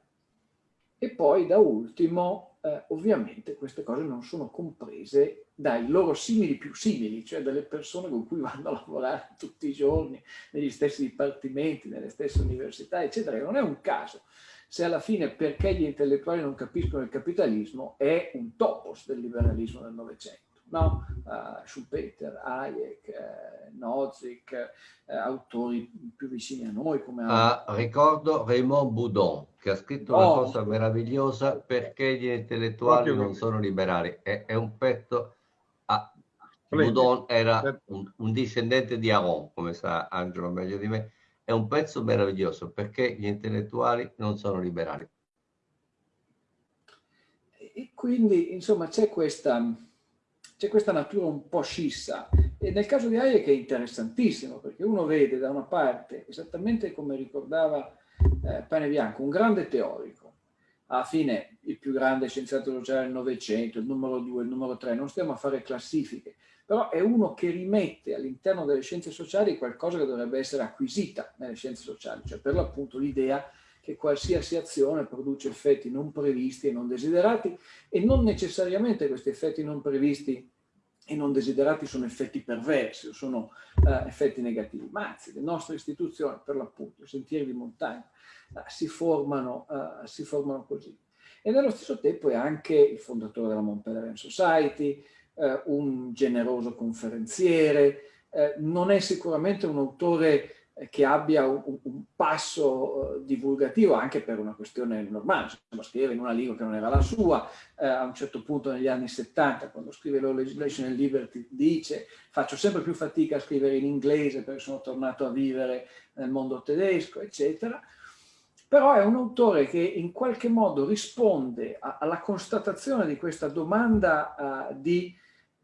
Speaker 4: E poi da ultimo, eh, ovviamente queste cose non sono comprese dai loro simili più simili, cioè dalle persone con cui vanno a lavorare tutti i giorni, negli stessi dipartimenti, nelle stesse università, eccetera. Non è un caso se alla fine perché gli intellettuali non capiscono il capitalismo è un topos del liberalismo del Novecento no? Uh, Schumpeter, Hayek, eh, Nozick, eh, autori più vicini a noi come...
Speaker 2: Ah, ricordo Raymond Boudon che ha scritto una oh. cosa meravigliosa perché gli intellettuali Proprio non sono liberali. È, è un pezzo... Ah, Boudon era un, un discendente di Aron, come sa Angelo meglio di me. È un pezzo meraviglioso perché gli intellettuali non sono liberali.
Speaker 4: E quindi, insomma, c'è questa c'è questa natura un po' scissa. E nel caso di Hayek è interessantissimo, perché uno vede da una parte, esattamente come ricordava eh, Pane Bianco, un grande teorico, alla fine il più grande scienziato sociale del Novecento, il numero due, il numero tre, non stiamo a fare classifiche, però è uno che rimette all'interno delle scienze sociali qualcosa che dovrebbe essere acquisita nelle scienze sociali, cioè per l'appunto l'idea che qualsiasi azione produce effetti non previsti e non desiderati e non necessariamente questi effetti non previsti i non desiderati sono effetti perversi o sono uh, effetti negativi, ma anzi le nostre istituzioni, per l'appunto, i sentieri di montagna, uh, si, formano, uh, si formano così. E nello stesso tempo è anche il fondatore della Mont Pelerin Society, un generoso conferenziere, non è sicuramente un autore che abbia un, un passo uh, divulgativo anche per una questione normale, insomma scrivere in una lingua che non era la sua, eh, a un certo punto negli anni 70 quando scrive Law Legislation and Liberty dice faccio sempre più fatica a scrivere in inglese perché sono tornato a vivere nel mondo tedesco eccetera, però è un autore che in qualche modo risponde a, alla constatazione di questa domanda uh, di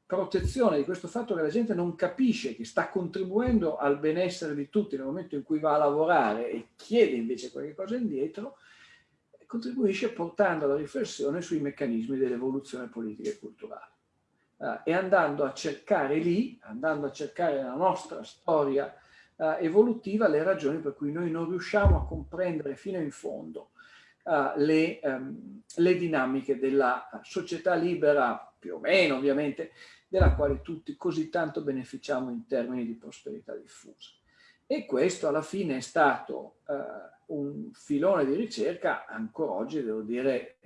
Speaker 4: protezione di questo fatto che la gente non capisce che sta contribuendo al benessere di tutti nel momento in cui va a lavorare e chiede invece qualche cosa indietro, contribuisce portando la riflessione sui meccanismi dell'evoluzione politica e culturale. Uh, e andando a cercare lì, andando a cercare nella nostra storia uh, evolutiva le ragioni per cui noi non riusciamo a comprendere fino in fondo uh, le, um, le dinamiche della società libera, più o meno ovviamente, della quale tutti così tanto beneficiamo in termini di prosperità diffusa. E questo alla fine è stato eh, un filone di ricerca ancora oggi, devo dire,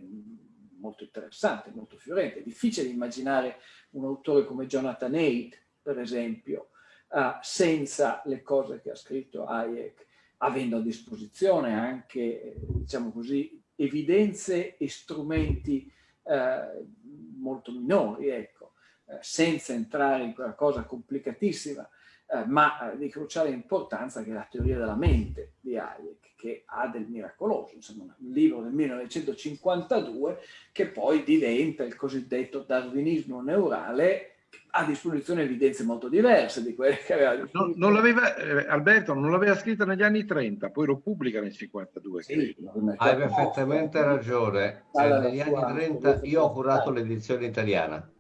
Speaker 4: molto interessante, molto fiorente. È difficile immaginare un autore come Jonathan Haidt, per esempio, eh, senza le cose che ha scritto Hayek, avendo a disposizione anche, diciamo così, evidenze e strumenti eh, molto minori, ecco senza entrare in quella cosa complicatissima, eh, ma eh, di cruciale importanza che è la teoria della mente di Hayek, che ha del miracoloso, insomma un libro del 1952 che poi diventa il cosiddetto darwinismo neurale a disposizione evidenze molto diverse di quelle che aveva
Speaker 3: non, non l'aveva, eh, Alberto non l'aveva scritta negli anni 30 poi lo pubblica nel 52 sì,
Speaker 2: hai perfettamente ragione. Cioè, negli anni 30 io ho curato l'edizione italiana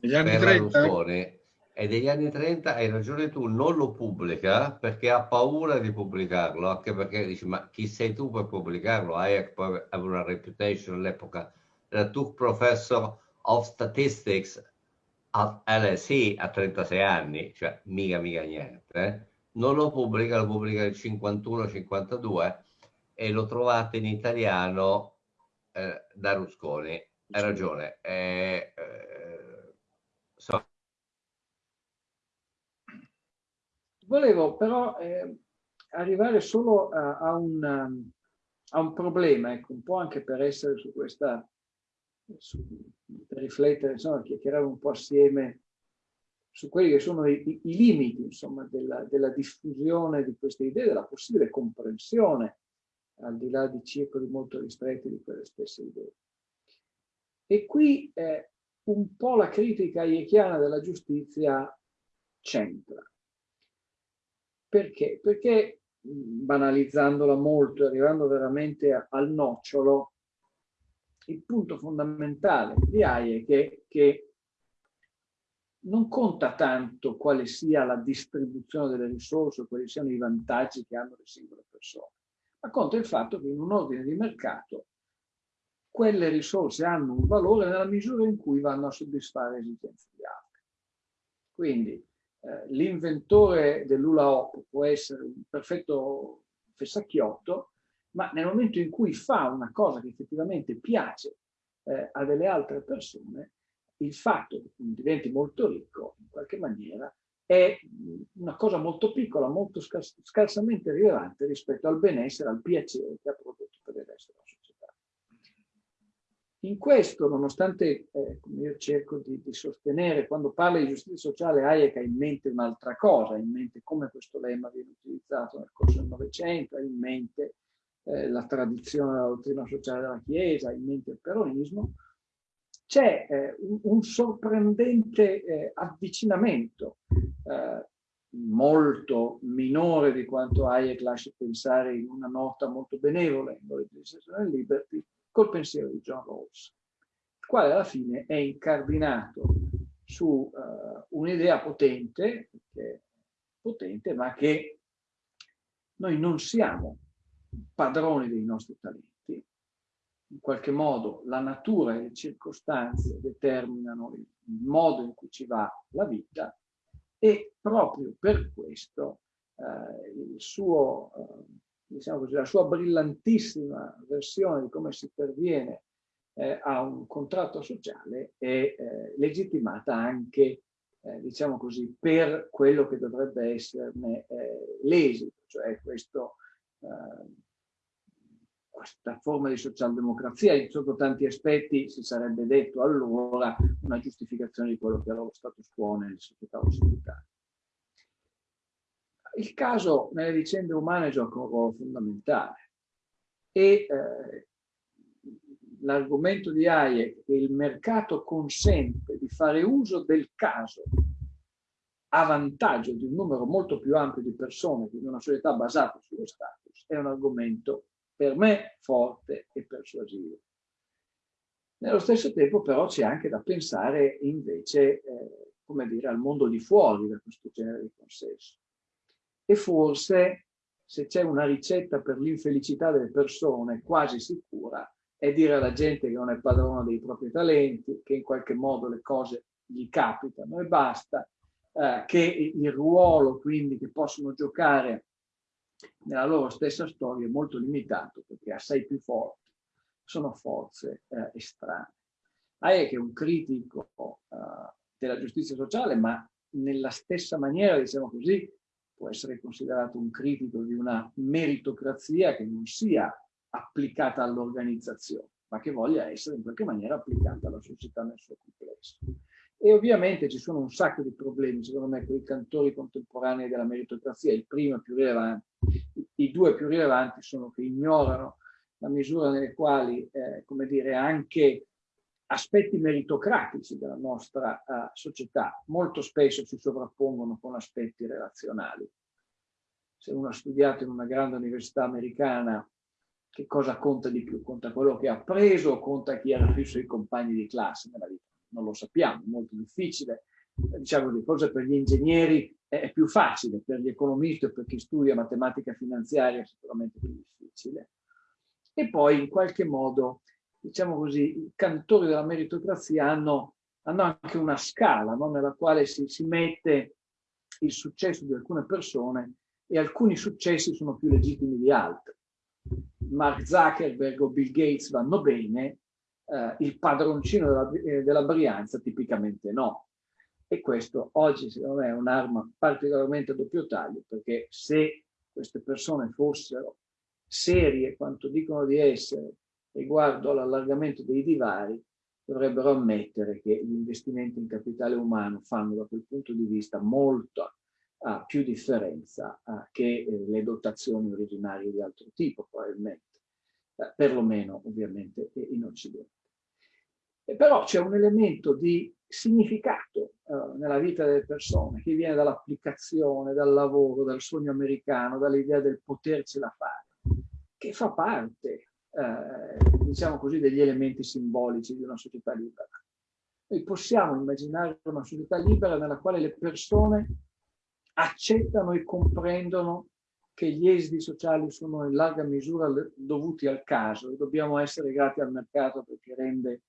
Speaker 3: negli anni 30?
Speaker 2: Rusconi, e degli anni 30 hai ragione tu, non lo pubblica perché ha paura di pubblicarlo, anche perché dici ma chi sei tu per pubblicarlo? Hayek poi aveva una reputation all'epoca, era tu professor of statistics at LSE a 36 anni, cioè mica mica niente, eh? non lo pubblica, lo pubblica nel 51-52 e lo trovate in italiano eh, da Rusconi, hai ragione, eh, So.
Speaker 4: Volevo però eh, arrivare solo a, a, un, a, un, problema, ecco, un po' anche per essere su questa, su, per riflettere, insomma, chiacchierare un po' assieme su quelli che sono i, i limiti, insomma, della, della, diffusione di queste idee, della possibile comprensione, al di là di circoli molto ristretti di quelle stesse idee. E qui eh, un po' la critica hayekiana della giustizia c'entra. Perché? Perché banalizzandola molto, arrivando veramente al nocciolo, il punto fondamentale di Hayek è che non conta tanto quale sia la distribuzione delle risorse, quali siano i vantaggi che hanno le singole persone, ma conta il fatto che in un ordine di mercato quelle risorse hanno un valore nella misura in cui vanno a soddisfare le esigenze di altri. Quindi eh, l'inventore dell'Ula Hop può essere un perfetto fessacchiotto, ma nel momento in cui fa una cosa che effettivamente piace eh, a delle altre persone, il fatto che diventi molto ricco, in qualche maniera, è una cosa molto piccola, molto scarsamente rilevante rispetto al benessere, al piacere che ha prodotto per il resto. In questo, nonostante eh, io cerco di, di, sostenere, quando parla di giustizia sociale, Hayek ha in mente un'altra cosa, ha in mente come questo lemma viene utilizzato nel corso del Novecento, ha in mente eh, la tradizione della dottrina sociale della Chiesa, ha in mente il peronismo, c'è eh, un, un, sorprendente eh, avvicinamento, eh, molto minore di quanto Hayek lascia pensare in una nota molto benevola in Liberty, col pensiero di John Rawls, il quale alla fine è incardinato su uh, un'idea potente, potente, ma che noi non siamo padroni dei nostri talenti, in qualche modo la natura e le circostanze determinano il modo in cui ci va la vita e proprio per questo eh, il suo, eh, diciamo così, la sua brillantissima versione di come si perviene eh, a un contratto sociale è eh, legittimata anche, eh, diciamo così, per quello che dovrebbe esserne eh, l'esito, cioè questo questa forma di socialdemocrazia, sotto tanti aspetti si sarebbe detto allora una giustificazione di quello che era lo status quo nelle società occidentali. Il caso nelle vicende umane gioca un ruolo fondamentale e eh, l'argomento di Hayek che il mercato consente di fare uso del caso a vantaggio di un numero molto più ampio di persone che di una società basata sullo status è un argomento per me forte e persuasivo. Nello stesso tempo però c'è anche da pensare invece, eh, come dire, al mondo di fuori da questo genere di consenso. E forse se c'è una ricetta per l'infelicità delle persone quasi sicura è dire alla gente che non è padrona dei propri talenti, che in qualche modo le cose gli capitano e basta, eh, che il ruolo quindi che possono giocare nella loro stessa storia è molto limitato perché assai più forti sono forze eh, estranee. Hayek è un critico eh, della giustizia sociale, ma nella stessa maniera, diciamo così, può essere considerato un critico di una meritocrazia che non sia applicata all'organizzazione, ma che voglia essere in qualche maniera applicata alla società nel suo complesso. E ovviamente ci sono un sacco di problemi, secondo me, con i cantori contemporanei della meritocrazia. Il primo più rilevante, i due più rilevanti sono che ignorano la misura nelle quali, eh, come dire, anche aspetti meritocratici della nostra uh, società molto spesso si sovrappongono con aspetti relazionali. Se uno ha studiato in una grande università americana, che cosa conta di più? Conta quello che ha preso o conta chi era più suoi compagni di classe nella vita? non lo sappiamo, è molto difficile. Diciamo di cose per gli ingegneri è più facile, per gli economisti o per chi studia matematica finanziaria è sicuramente più difficile. E poi in qualche modo, diciamo così, i cantori della meritocrazia hanno, hanno anche una scala no? nella quale si, si mette il successo di alcune persone e alcuni successi sono più legittimi di altri. Mark Zuckerberg o Bill Gates vanno bene, eh, il padroncino della, eh, della Brianza tipicamente no. E questo oggi secondo me è un'arma particolarmente a doppio taglio, perché se queste persone fossero serie quanto dicono di essere riguardo all'allargamento dei divari, dovrebbero ammettere che gli investimenti in capitale umano fanno da quel punto di vista molta uh, più differenza uh, che eh, le dotazioni originarie di altro tipo, probabilmente, uh, perlomeno ovviamente in Occidente. E però c'è un elemento di significato uh, nella vita delle persone che viene dall'applicazione, dal lavoro, dal sogno americano, dall'idea del potercela fare, che fa parte, uh, diciamo così, degli elementi simbolici di una società libera. Noi possiamo immaginare una società libera nella quale le persone accettano e comprendono che gli esiti sociali sono in larga misura dovuti al caso e dobbiamo essere grati al mercato perché rende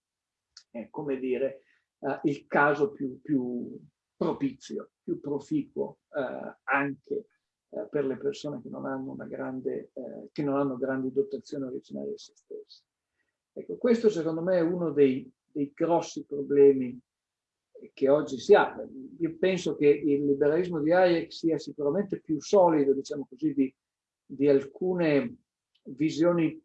Speaker 4: è come dire eh, il caso più, più, propizio, più proficuo eh, anche eh, per le persone che non hanno, una grande, eh, che non hanno grandi dotazioni originarie di se stesse. Ecco, questo secondo me è uno dei, dei grossi problemi che oggi si ha. Io penso che il liberalismo di Hayek sia sicuramente più solido, diciamo così, di, di alcune visioni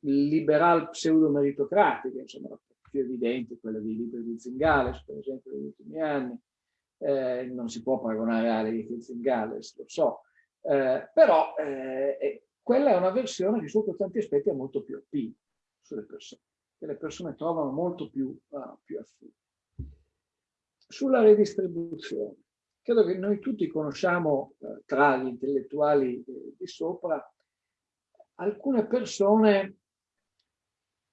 Speaker 4: liberal pseudo-meritocratiche, insomma, più evidente quella dei libri di Zingales, per esempio, negli ultimi anni. Eh, non si può paragonare a di Zingales, lo so, eh, però eh, quella è una versione che sotto tanti aspetti è molto più attiva sulle persone, che le persone trovano molto più, uh, più affine. Sulla redistribuzione, credo che noi tutti conosciamo uh, tra gli intellettuali eh, di sopra alcune persone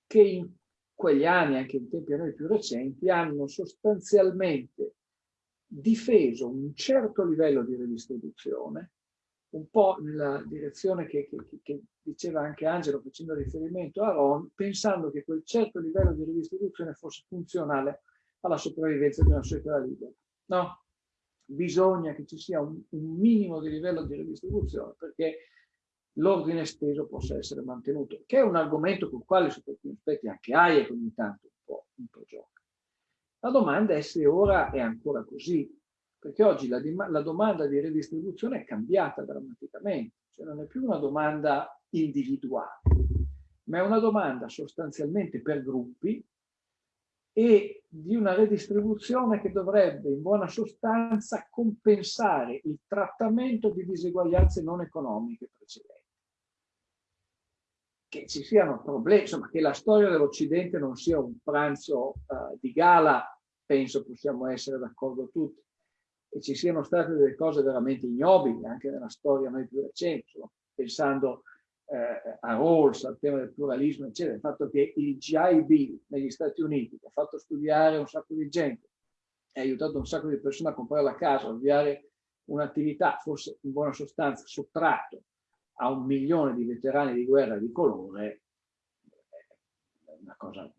Speaker 4: che in quegli anni, anche in tempi a noi più recenti, hanno sostanzialmente difeso un certo livello di redistribuzione, un po' nella direzione che, che, che diceva anche Angelo facendo riferimento a Ron, pensando che quel certo livello di ridistribuzione fosse funzionale alla sopravvivenza di una società libera. No, bisogna che ci sia un, un minimo di livello di ridistribuzione perché l'ordine esteso possa essere mantenuto, che è un argomento con il quale su alcuni aspetti anche Hayek ogni tanto un po', un po' gioca. La domanda è se ora è ancora così, perché oggi la, la domanda di redistribuzione è cambiata drammaticamente, cioè non è più una domanda individuale, ma è una domanda sostanzialmente per gruppi e di una redistribuzione che dovrebbe in buona sostanza compensare il trattamento di diseguaglianze non economiche precedenti. Che ci siano problemi, insomma che la storia dell'Occidente non sia un pranzo uh, di gala, penso possiamo essere d'accordo tutti, e ci siano state delle cose veramente ignobili anche nella storia mai più recente, pensando eh, a Rawls, al tema del pluralismo, eccetera, il fatto che il GI Bill negli Stati Uniti, che ha fatto studiare un sacco di gente, ha aiutato un sacco di persone a comprare la casa, a avviare un'attività, forse in buona sostanza sottratto a un milione di veterani di guerra di colore, è una cosa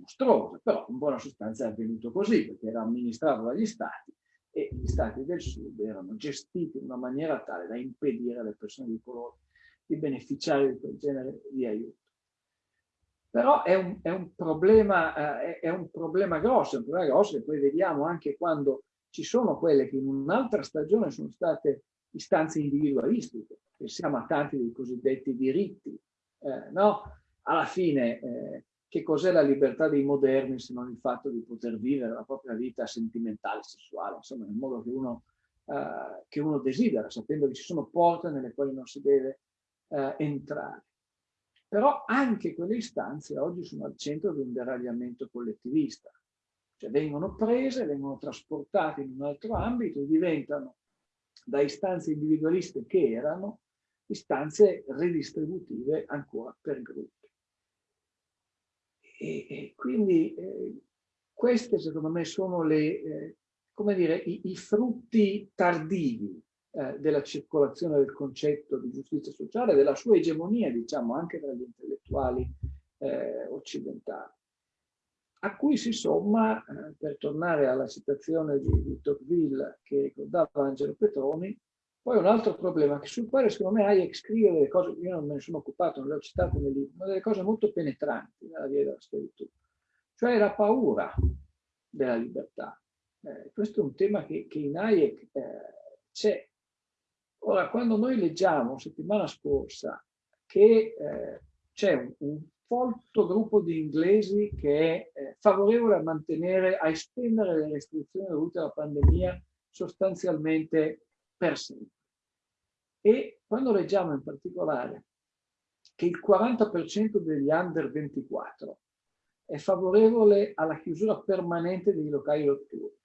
Speaker 4: mostruosa, però in buona sostanza è avvenuto così, perché era amministrato dagli stati e gli stati del sud erano gestiti in una maniera tale da impedire alle persone di colore di beneficiare di quel genere di aiuto. Però è un, è un, problema, eh, è un problema grosso, è un problema grosso che poi vediamo anche quando ci sono quelle che in un'altra stagione sono state istanze individualistiche, pensiamo a tanti dei cosiddetti diritti, eh, no? Alla fine, eh, che cos'è la libertà dei moderni se non il fatto di poter vivere la propria vita sentimentale, sessuale, insomma, nel modo che uno, eh, che uno desidera, sapendo che ci sono porte nelle quali non si deve eh, entrare. Però anche quelle istanze oggi sono al centro di un deragliamento collettivista, cioè vengono prese, vengono trasportate in un altro ambito e diventano da istanze individualiste che erano istanze ridistributive ancora per gruppi. E, e quindi eh, queste secondo me sono le, eh, come dire, i, i frutti tardivi eh, della circolazione del concetto di giustizia sociale, della sua egemonia, diciamo, anche tra gli intellettuali eh, occidentali, a cui si somma, eh, per tornare alla citazione di, di Tocqueville che ricordava Angelo Petroni, poi un altro problema sul quale secondo me Hayek scrive delle cose, io non me ne sono occupato, non le ho citate nel libro, ma delle cose molto penetranti nella via della schiavitù, cioè la paura della libertà. Eh, questo è un tema che, che in Hayek eh, c'è Ora, quando noi leggiamo settimana scorsa che eh, c'è un, un, folto gruppo di inglesi che è eh, favorevole a mantenere, a estendere le restrizioni dovute alla pandemia sostanzialmente per sempre. E quando leggiamo in particolare che il 40% degli under 24 è favorevole alla chiusura permanente dei locali notturni,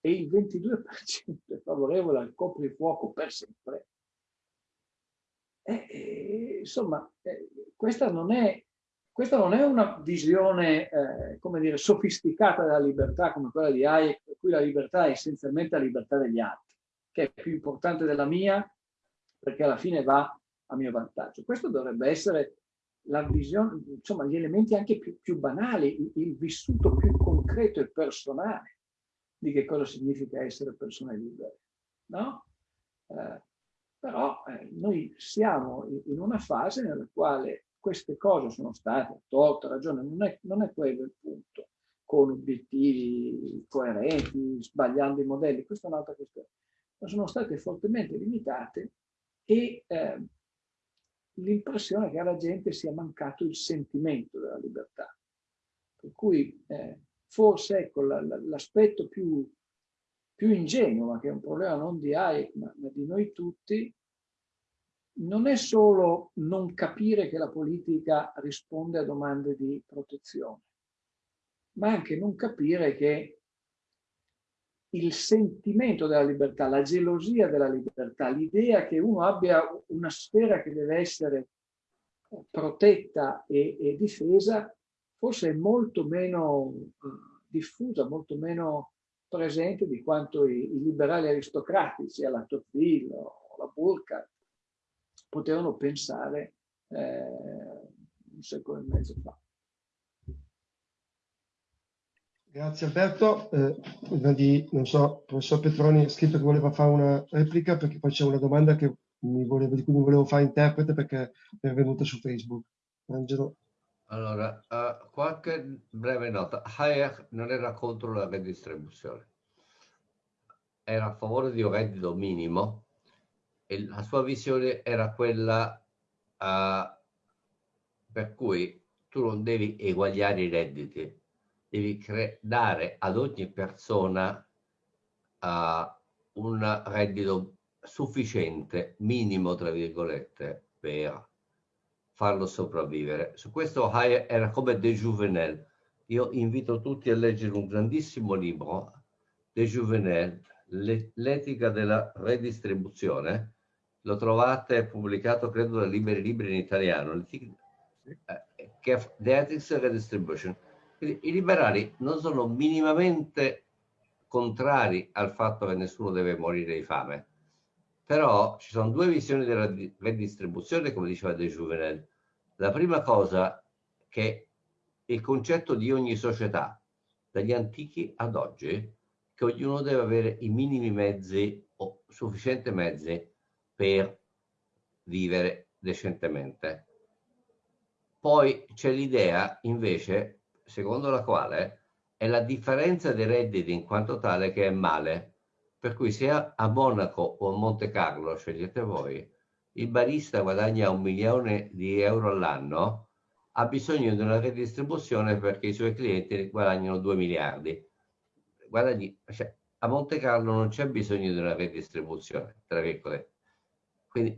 Speaker 4: e il 22% è favorevole al coprifuoco per sempre, eh, eh, insomma, eh, questa, non è, questa non è una visione, eh, come dire, sofisticata della libertà come quella di Hayek, per cui la libertà è essenzialmente la libertà degli altri, che è più importante della mia, perché alla fine va a mio vantaggio. Questo dovrebbe essere la visione, insomma, gli elementi anche più, più banali, il, il vissuto più concreto e personale di che cosa significa essere persone libere, no? Eh, però eh, noi siamo in una fase nella quale queste cose sono state, a torto, ragione, non è, non è quello il punto, con obiettivi coerenti, sbagliando i modelli, questa è un'altra questione, ma sono state fortemente limitate e eh, l'impressione che alla gente sia mancato il sentimento della libertà. Per cui eh, forse ecco, l'aspetto più, più ingenuo, ma che è un problema non di Hayek, ma, ma di noi tutti, non è solo non capire che la politica risponde a domande di protezione, ma anche non capire che il sentimento della libertà, la gelosia della libertà, l'idea che uno abbia una sfera che deve essere protetta e, e difesa, forse è molto meno uh, diffusa, molto meno presente di quanto i, i liberali aristocratici alla Tocqueville o alla Burkhardt potevano pensare eh, un secolo e mezzo fa.
Speaker 1: Grazie Alberto. Eh, di, non so, professor Petroni ha scritto che voleva fare una replica perché poi c'è una domanda che mi volevo, di cui mi volevo fare interprete perché è venuta su Facebook. Angelo.
Speaker 2: Allora, uh, qualche breve nota. Hayek non era contro la redistribuzione, era a favore di un reddito minimo e la sua visione era quella uh, per cui tu non devi eguagliare i redditi, devi dare ad ogni persona uh, un reddito sufficiente, minimo tra virgolette, per farlo sopravvivere. Su questo Hayek era come De Jouvenel. Io invito tutti a leggere un grandissimo libro, De Jouvenel, L'etica della redistribuzione. Lo trovate pubblicato, credo, da Liberi Libri in italiano. Eh, che The Ethics of Redistribution. I liberali non sono minimamente contrari al fatto che nessuno deve morire di fame però ci sono due visioni della redistribuzione, come diceva De Juvenel. La prima cosa che il concetto di ogni società, dagli antichi ad oggi, che ognuno deve avere i minimi mezzi o sufficienti mezzi per vivere decentemente. Poi c'è l'idea, invece, secondo la quale è la differenza dei redditi in quanto tale che è male per cui sia a Monaco o a Monte Carlo, scegliete voi, il barista guadagna un milione di euro all'anno, ha bisogno di una redistribuzione perché i suoi clienti guadagnano 2 miliardi. Guadagni, cioè, a Monte Carlo non c'è bisogno di una redistribuzione, tra virgolette. Quindi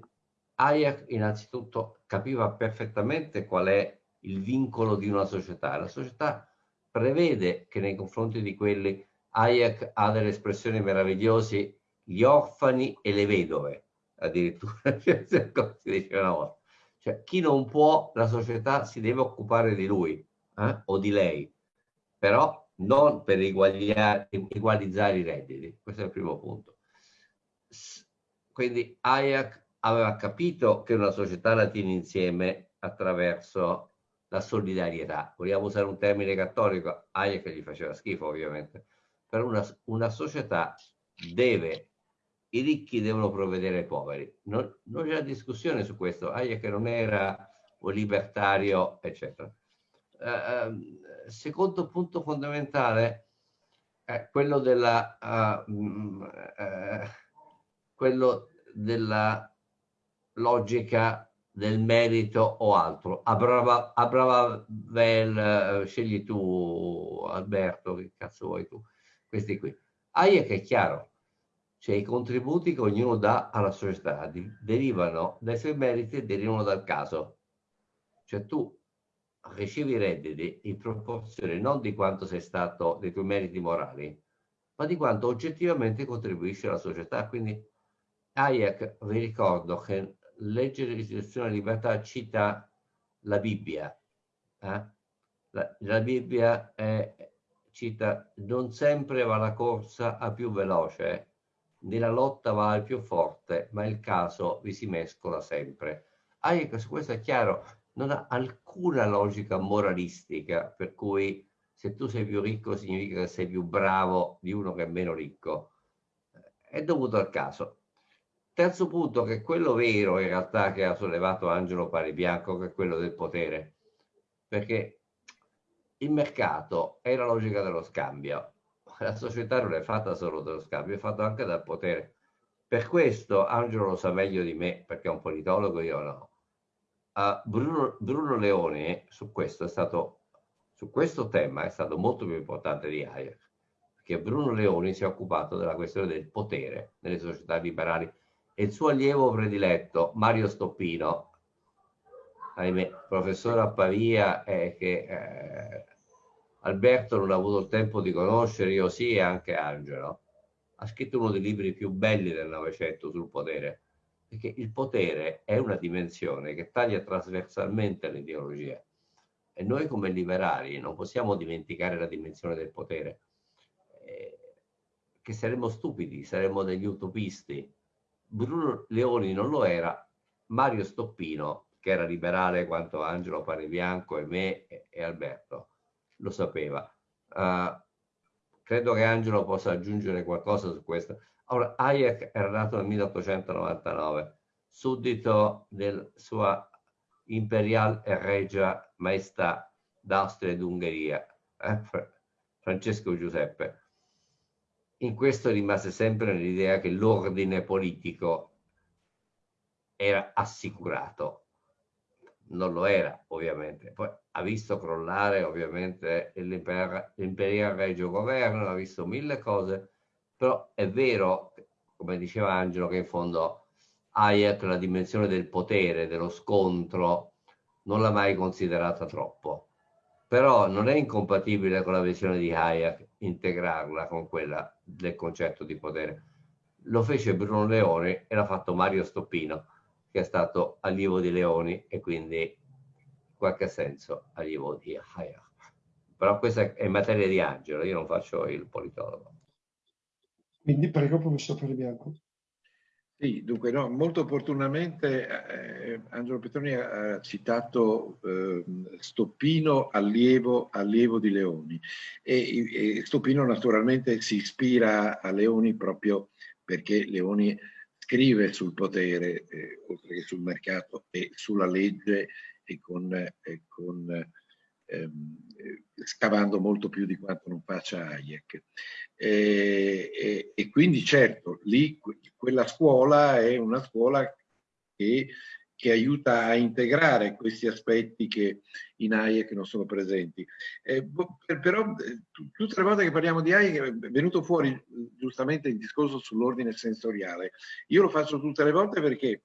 Speaker 2: Hayek innanzitutto capiva perfettamente qual è il vincolo di una società. La società prevede che nei confronti di quelli Hayek ha delle espressioni meravigliose, gli orfani e le vedove, addirittura, si diceva una volta. Cioè, chi non può, la società si deve occupare di lui eh? o di lei, però non per egualizzare i redditi. Questo è il primo punto. Quindi Hayek aveva capito che una società la tiene insieme attraverso la solidarietà. Vogliamo usare un termine cattolico? Hayek gli faceva schifo, ovviamente per una, una società deve, i ricchi devono provvedere ai poveri. Non, non c'è discussione su questo, Hayek non era un libertario, eccetera. Uh, secondo punto fondamentale è quello della, uh, uh, quello della logica del merito o altro. A brava, a brava vel, scegli tu Alberto, che cazzo vuoi tu questi qui. Hayek è chiaro, cioè i contributi che ognuno dà alla società derivano dai suoi meriti e derivano dal caso. Cioè tu ricevi redditi in proporzione non di quanto sei stato, dei tuoi meriti morali, ma di quanto oggettivamente contribuisci alla società. Quindi Hayek, vi ricordo che leggere l'istituzione della libertà cita la Bibbia. Eh? La, la Bibbia è cita, non sempre va la corsa a più veloce, né la lotta va al più forte, ma il caso vi si mescola sempre. Hayek su questo è chiaro, non ha alcuna logica moralistica, per cui se tu sei più ricco significa che sei più bravo di uno che è meno ricco. È dovuto al caso. Terzo punto, che è quello vero in realtà che ha sollevato Angelo Paribianco, che è quello del potere. Perché il mercato è la logica dello scambio. La società non è fatta solo dello scambio, è fatta anche dal potere. Per questo Angelo lo sa meglio di me, perché è un politologo, io no. Uh, Bruno, Bruno Leone su questo, è stato, su questo tema è stato molto più importante di Hayek, perché Bruno Leoni si è occupato della questione del potere nelle società liberali e il suo allievo prediletto, Mario Stoppino, ahimè, professore a Pavia, eh, che eh, Alberto non ha avuto il tempo di conoscere, io sì, e anche Angelo. Ha scritto uno dei libri più belli del Novecento sul potere, perché il potere è una dimensione che taglia trasversalmente l'ideologia. E noi come liberali non possiamo dimenticare la dimensione del potere, eh, che saremmo stupidi, saremmo degli utopisti. Bruno Leoni non lo era, Mario Stoppino che era liberale quanto Angelo Panebianco e me e, e Alberto, lo sapeva. Uh, credo che Angelo possa aggiungere qualcosa su questo. Allora, Hayek era nato nel 1899, suddito del sua imperial e regia maestà d'Austria ed Ungheria, eh? Francesco Giuseppe. In questo rimase sempre nell'idea che l'ordine politico era assicurato. Non lo era, ovviamente. Poi ha visto crollare, ovviamente, l'imperial regio governo, ha visto mille cose, però è vero, come diceva Angelo, che in fondo Hayek la dimensione del potere, dello scontro, non l'ha mai considerata troppo. Però non è incompatibile con la visione di Hayek integrarla con quella del concetto di potere. Lo fece Bruno Leone e l'ha fatto Mario Stoppino, che è stato allievo di Leoni e quindi in qualche senso allievo di Hayek. Però questa è materia di Angelo, io non faccio il politologo.
Speaker 1: Quindi prego, professor Bianco.
Speaker 3: Sì, dunque, no, molto opportunamente eh, Angelo Petroni ha citato eh, Stoppino, allievo, allievo, di Leoni. E, e, Stoppino naturalmente si ispira a Leoni proprio perché Leoni scrive sul potere, eh, oltre che sul mercato e sulla legge e con, con ehm, scavando molto più di quanto non faccia Hayek. E, e, e, quindi certo, lì quella scuola è una scuola che, che, aiuta a integrare questi aspetti che in Hayek non sono presenti. Eh, però tutte le volte che parliamo di Hayek è venuto fuori giustamente il discorso sull'ordine sensoriale. Io lo faccio tutte le volte perché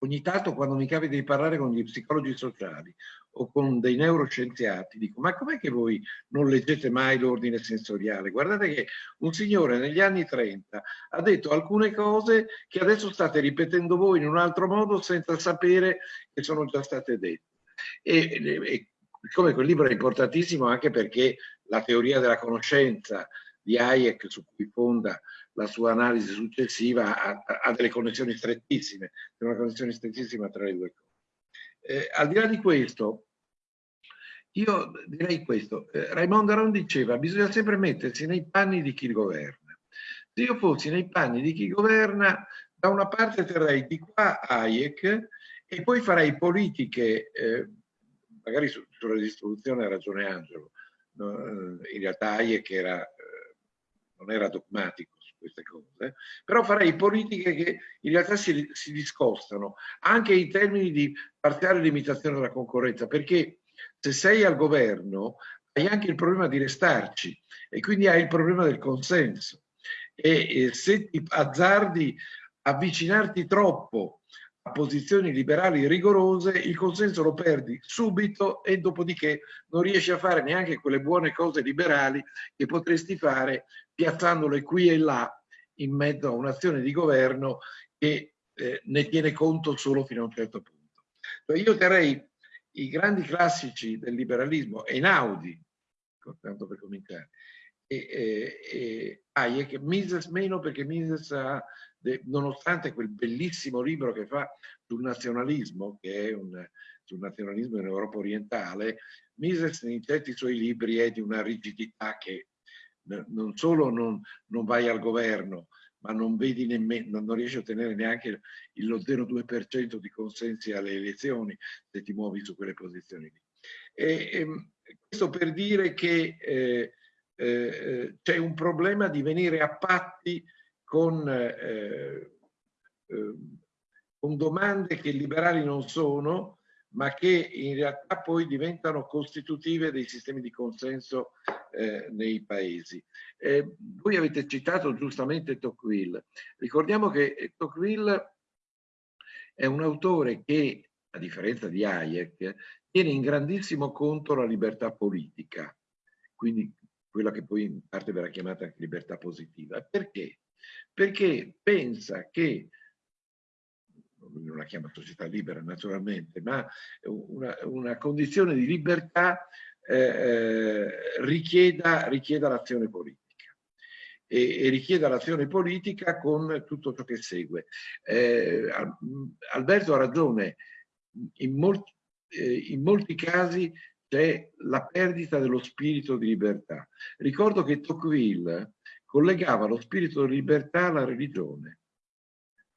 Speaker 3: ogni tanto quando mi capita di parlare con gli psicologi sociali o con dei neuroscienziati, dico ma com'è che voi non leggete mai l'ordine sensoriale? Guardate che un signore negli anni 30 ha detto alcune cose che adesso state ripetendo voi in un altro modo senza sapere che sono già state dette. E, e come quel libro è importantissimo anche perché la teoria della conoscenza di Hayek su cui fonda la sua analisi successiva ha, ha delle connessioni strettissime, una connessione strettissima tra le due cose. Eh, al di là di questo, io direi questo, eh, Raimondo Aron diceva bisogna sempre mettersi nei panni di chi governa. Se io fossi nei panni di chi governa, da una parte terrei di qua Hayek e poi farei politiche, eh, magari su, sulla distribuzione ha ragione Angelo, no, eh, in realtà Hayek era, eh, non era dogmatico, queste cose, però farei politiche che in realtà si, si discostano anche in termini di parziale limitazione della concorrenza, perché se sei al governo hai anche il problema di restarci e quindi hai il problema del consenso e, e se ti azzardi avvicinarti troppo a posizioni liberali rigorose, il consenso lo perdi subito e dopodiché non riesci a fare neanche quelle buone cose liberali che potresti fare piazzandole qui e là in mezzo a un'azione di governo che eh, ne tiene conto solo fino a un certo punto. Cioè io terrei i grandi classici del liberalismo, Einaudi, tanto per cominciare, e, e, e Hayek, Mises meno perché Mises ha, nonostante quel bellissimo libro che fa sul nazionalismo, che è un, sul nazionalismo in Europa orientale, Mises in certi suoi libri è di una rigidità che non solo non, non vai al governo, ma non vedi nemmeno, non riesci a ottenere neanche lo 0,2% di consensi alle elezioni se ti muovi su quelle posizioni lì. E, e ehm, questo per dire che eh, eh, c'è un problema di venire a patti con, eh, eh con domande che liberali non sono, ma che in realtà poi diventano costitutive dei sistemi di consenso eh, nei paesi. Eh, voi avete citato giustamente Tocqueville. Ricordiamo che Tocqueville è un autore che, a differenza di Hayek, tiene in grandissimo conto la libertà politica, quindi quella che poi in parte verrà chiamata libertà positiva. Perché? Perché pensa che non la chiama società libera naturalmente, ma una, una condizione di libertà eh, eh, richieda, richieda l'azione politica. E, e, richieda l'azione politica con tutto ciò che segue. Eh, Alberto ha ragione, in molti, eh, in molti casi c'è la perdita dello spirito di libertà. Ricordo che Tocqueville collegava lo spirito di libertà alla religione,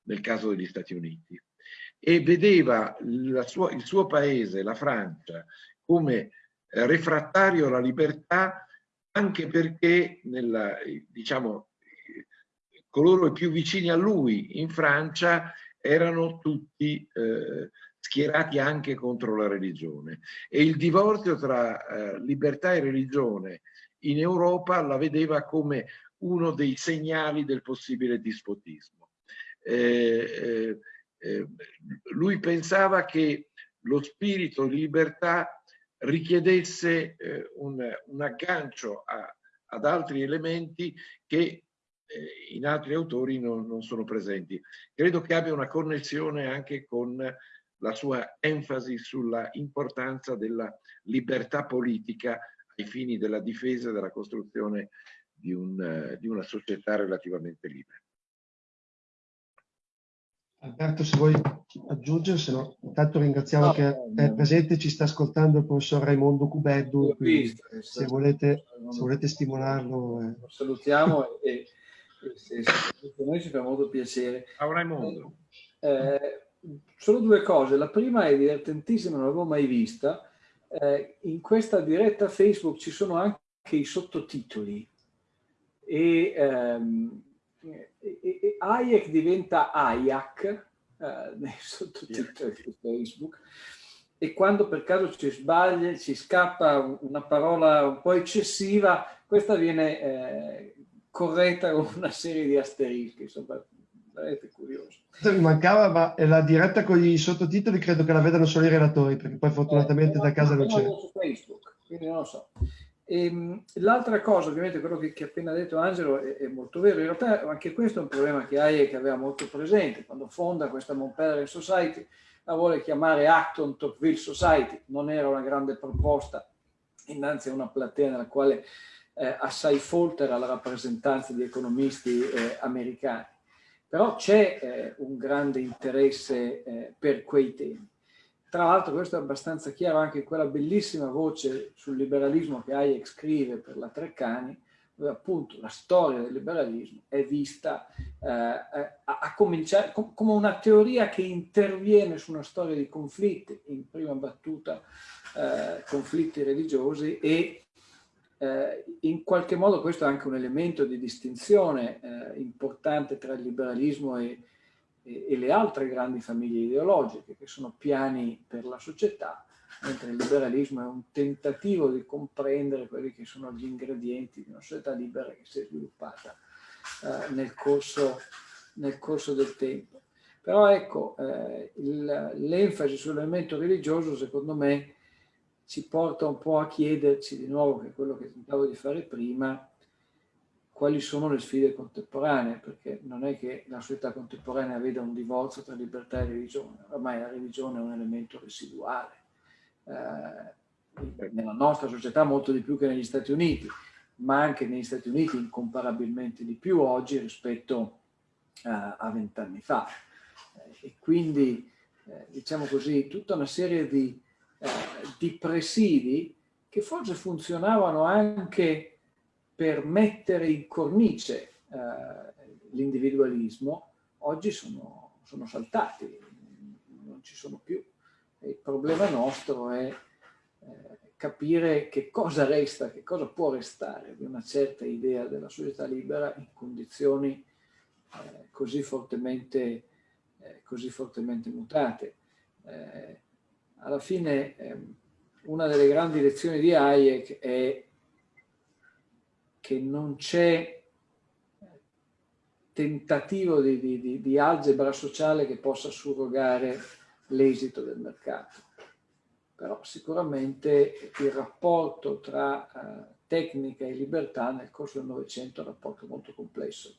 Speaker 3: nel caso degli Stati Uniti, e vedeva sua, il suo paese, la Francia, come refrattario alla libertà anche perché nella, diciamo, coloro più vicini a lui in Francia erano tutti eh, schierati anche contro la religione e il divorzio tra eh, libertà e religione in Europa la vedeva come uno dei segnali del possibile dispotismo. Eh, eh, eh lui pensava che lo spirito di libertà richiedesse eh, un, un, aggancio a, ad altri elementi che in altri autori non, non, sono presenti. Credo che abbia una connessione anche con la sua enfasi sulla importanza della libertà politica ai fini della difesa e della costruzione di, un, di una società relativamente libera.
Speaker 1: Alberto, se vuoi aggiungere, se no, intanto ringraziamo no, che no, è presente, ci sta ascoltando il professor Raimondo Cubeddu, visto, se, volete, se volete stimolarlo.
Speaker 4: Eh. Lo salutiamo e, e se, se, noi ci fa molto piacere.
Speaker 3: Ciao Raimondo.
Speaker 4: Eh, solo due cose, la prima è divertentissima, non l'avevo mai vista, eh, in questa diretta Facebook ci sono anche i sottotitoli e ehm, e, Hayek diventa Hayek eh, nei sottotitoli di Facebook e quando per caso ci sbaglia, ci scappa una parola un po' eccessiva, questa viene eh, corretta con una serie di asterischi, insomma, veramente curioso.
Speaker 1: Mi mancava, ma la diretta con i sottotitoli credo che la vedano solo i relatori, perché poi fortunatamente eh, da casa non c'è.
Speaker 4: su Facebook, quindi non lo so. Ehm, l'altra cosa, ovviamente, quello che, che ha appena detto Angelo è, è, molto vero. In realtà anche questo è un problema che Hayek aveva molto presente. Quando fonda questa Montpellier Society, la vuole chiamare Acton Tocqueville Society. Non era una grande proposta innanzi a una platea nella quale eh, assai foltera la rappresentanza di economisti eh, americani. Però c'è eh, un grande interesse eh, per quei temi. Tra l'altro questo è abbastanza chiaro anche in quella bellissima voce sul liberalismo che Hayek scrive per la Treccani, dove appunto la storia del liberalismo è vista eh, a, a, cominciare com come una teoria che interviene su una storia di conflitti, in prima battuta eh, conflitti religiosi e eh, in qualche modo questo è anche un elemento di distinzione eh, importante tra il liberalismo e, e, e le altre grandi famiglie ideologiche che sono piani per la società, mentre il liberalismo è un tentativo di comprendere quelli che sono gli ingredienti di una società libera che si è sviluppata eh, nel, corso, nel, corso, del tempo. Però ecco, eh, l'enfasi sull'elemento religioso secondo me ci porta un po' a chiederci di nuovo, che quello che tentavo di fare prima, quali sono le sfide contemporanee, perché non è che la società contemporanea veda un divorzio tra libertà e religione, ormai la religione è un elemento residuale. Eh, nella nostra società molto di più che negli Stati Uniti, ma anche negli Stati Uniti incomparabilmente di più oggi rispetto eh, a vent'anni fa. E quindi, eh, diciamo così, tutta una serie di, eh, di presidi che forse funzionavano anche per mettere in cornice eh, l'individualismo, oggi sono, sono, saltati, non ci sono più. Il problema nostro è eh, capire che cosa resta, che cosa può restare di una certa idea della società libera in condizioni eh, così, fortemente, eh, così fortemente mutate. Eh, alla fine ehm, una delle grandi lezioni di Hayek è che non c'è tentativo di, di, di, algebra sociale che possa surrogare l'esito del mercato. Però sicuramente il rapporto tra uh, tecnica e libertà nel corso del Novecento è un rapporto molto complesso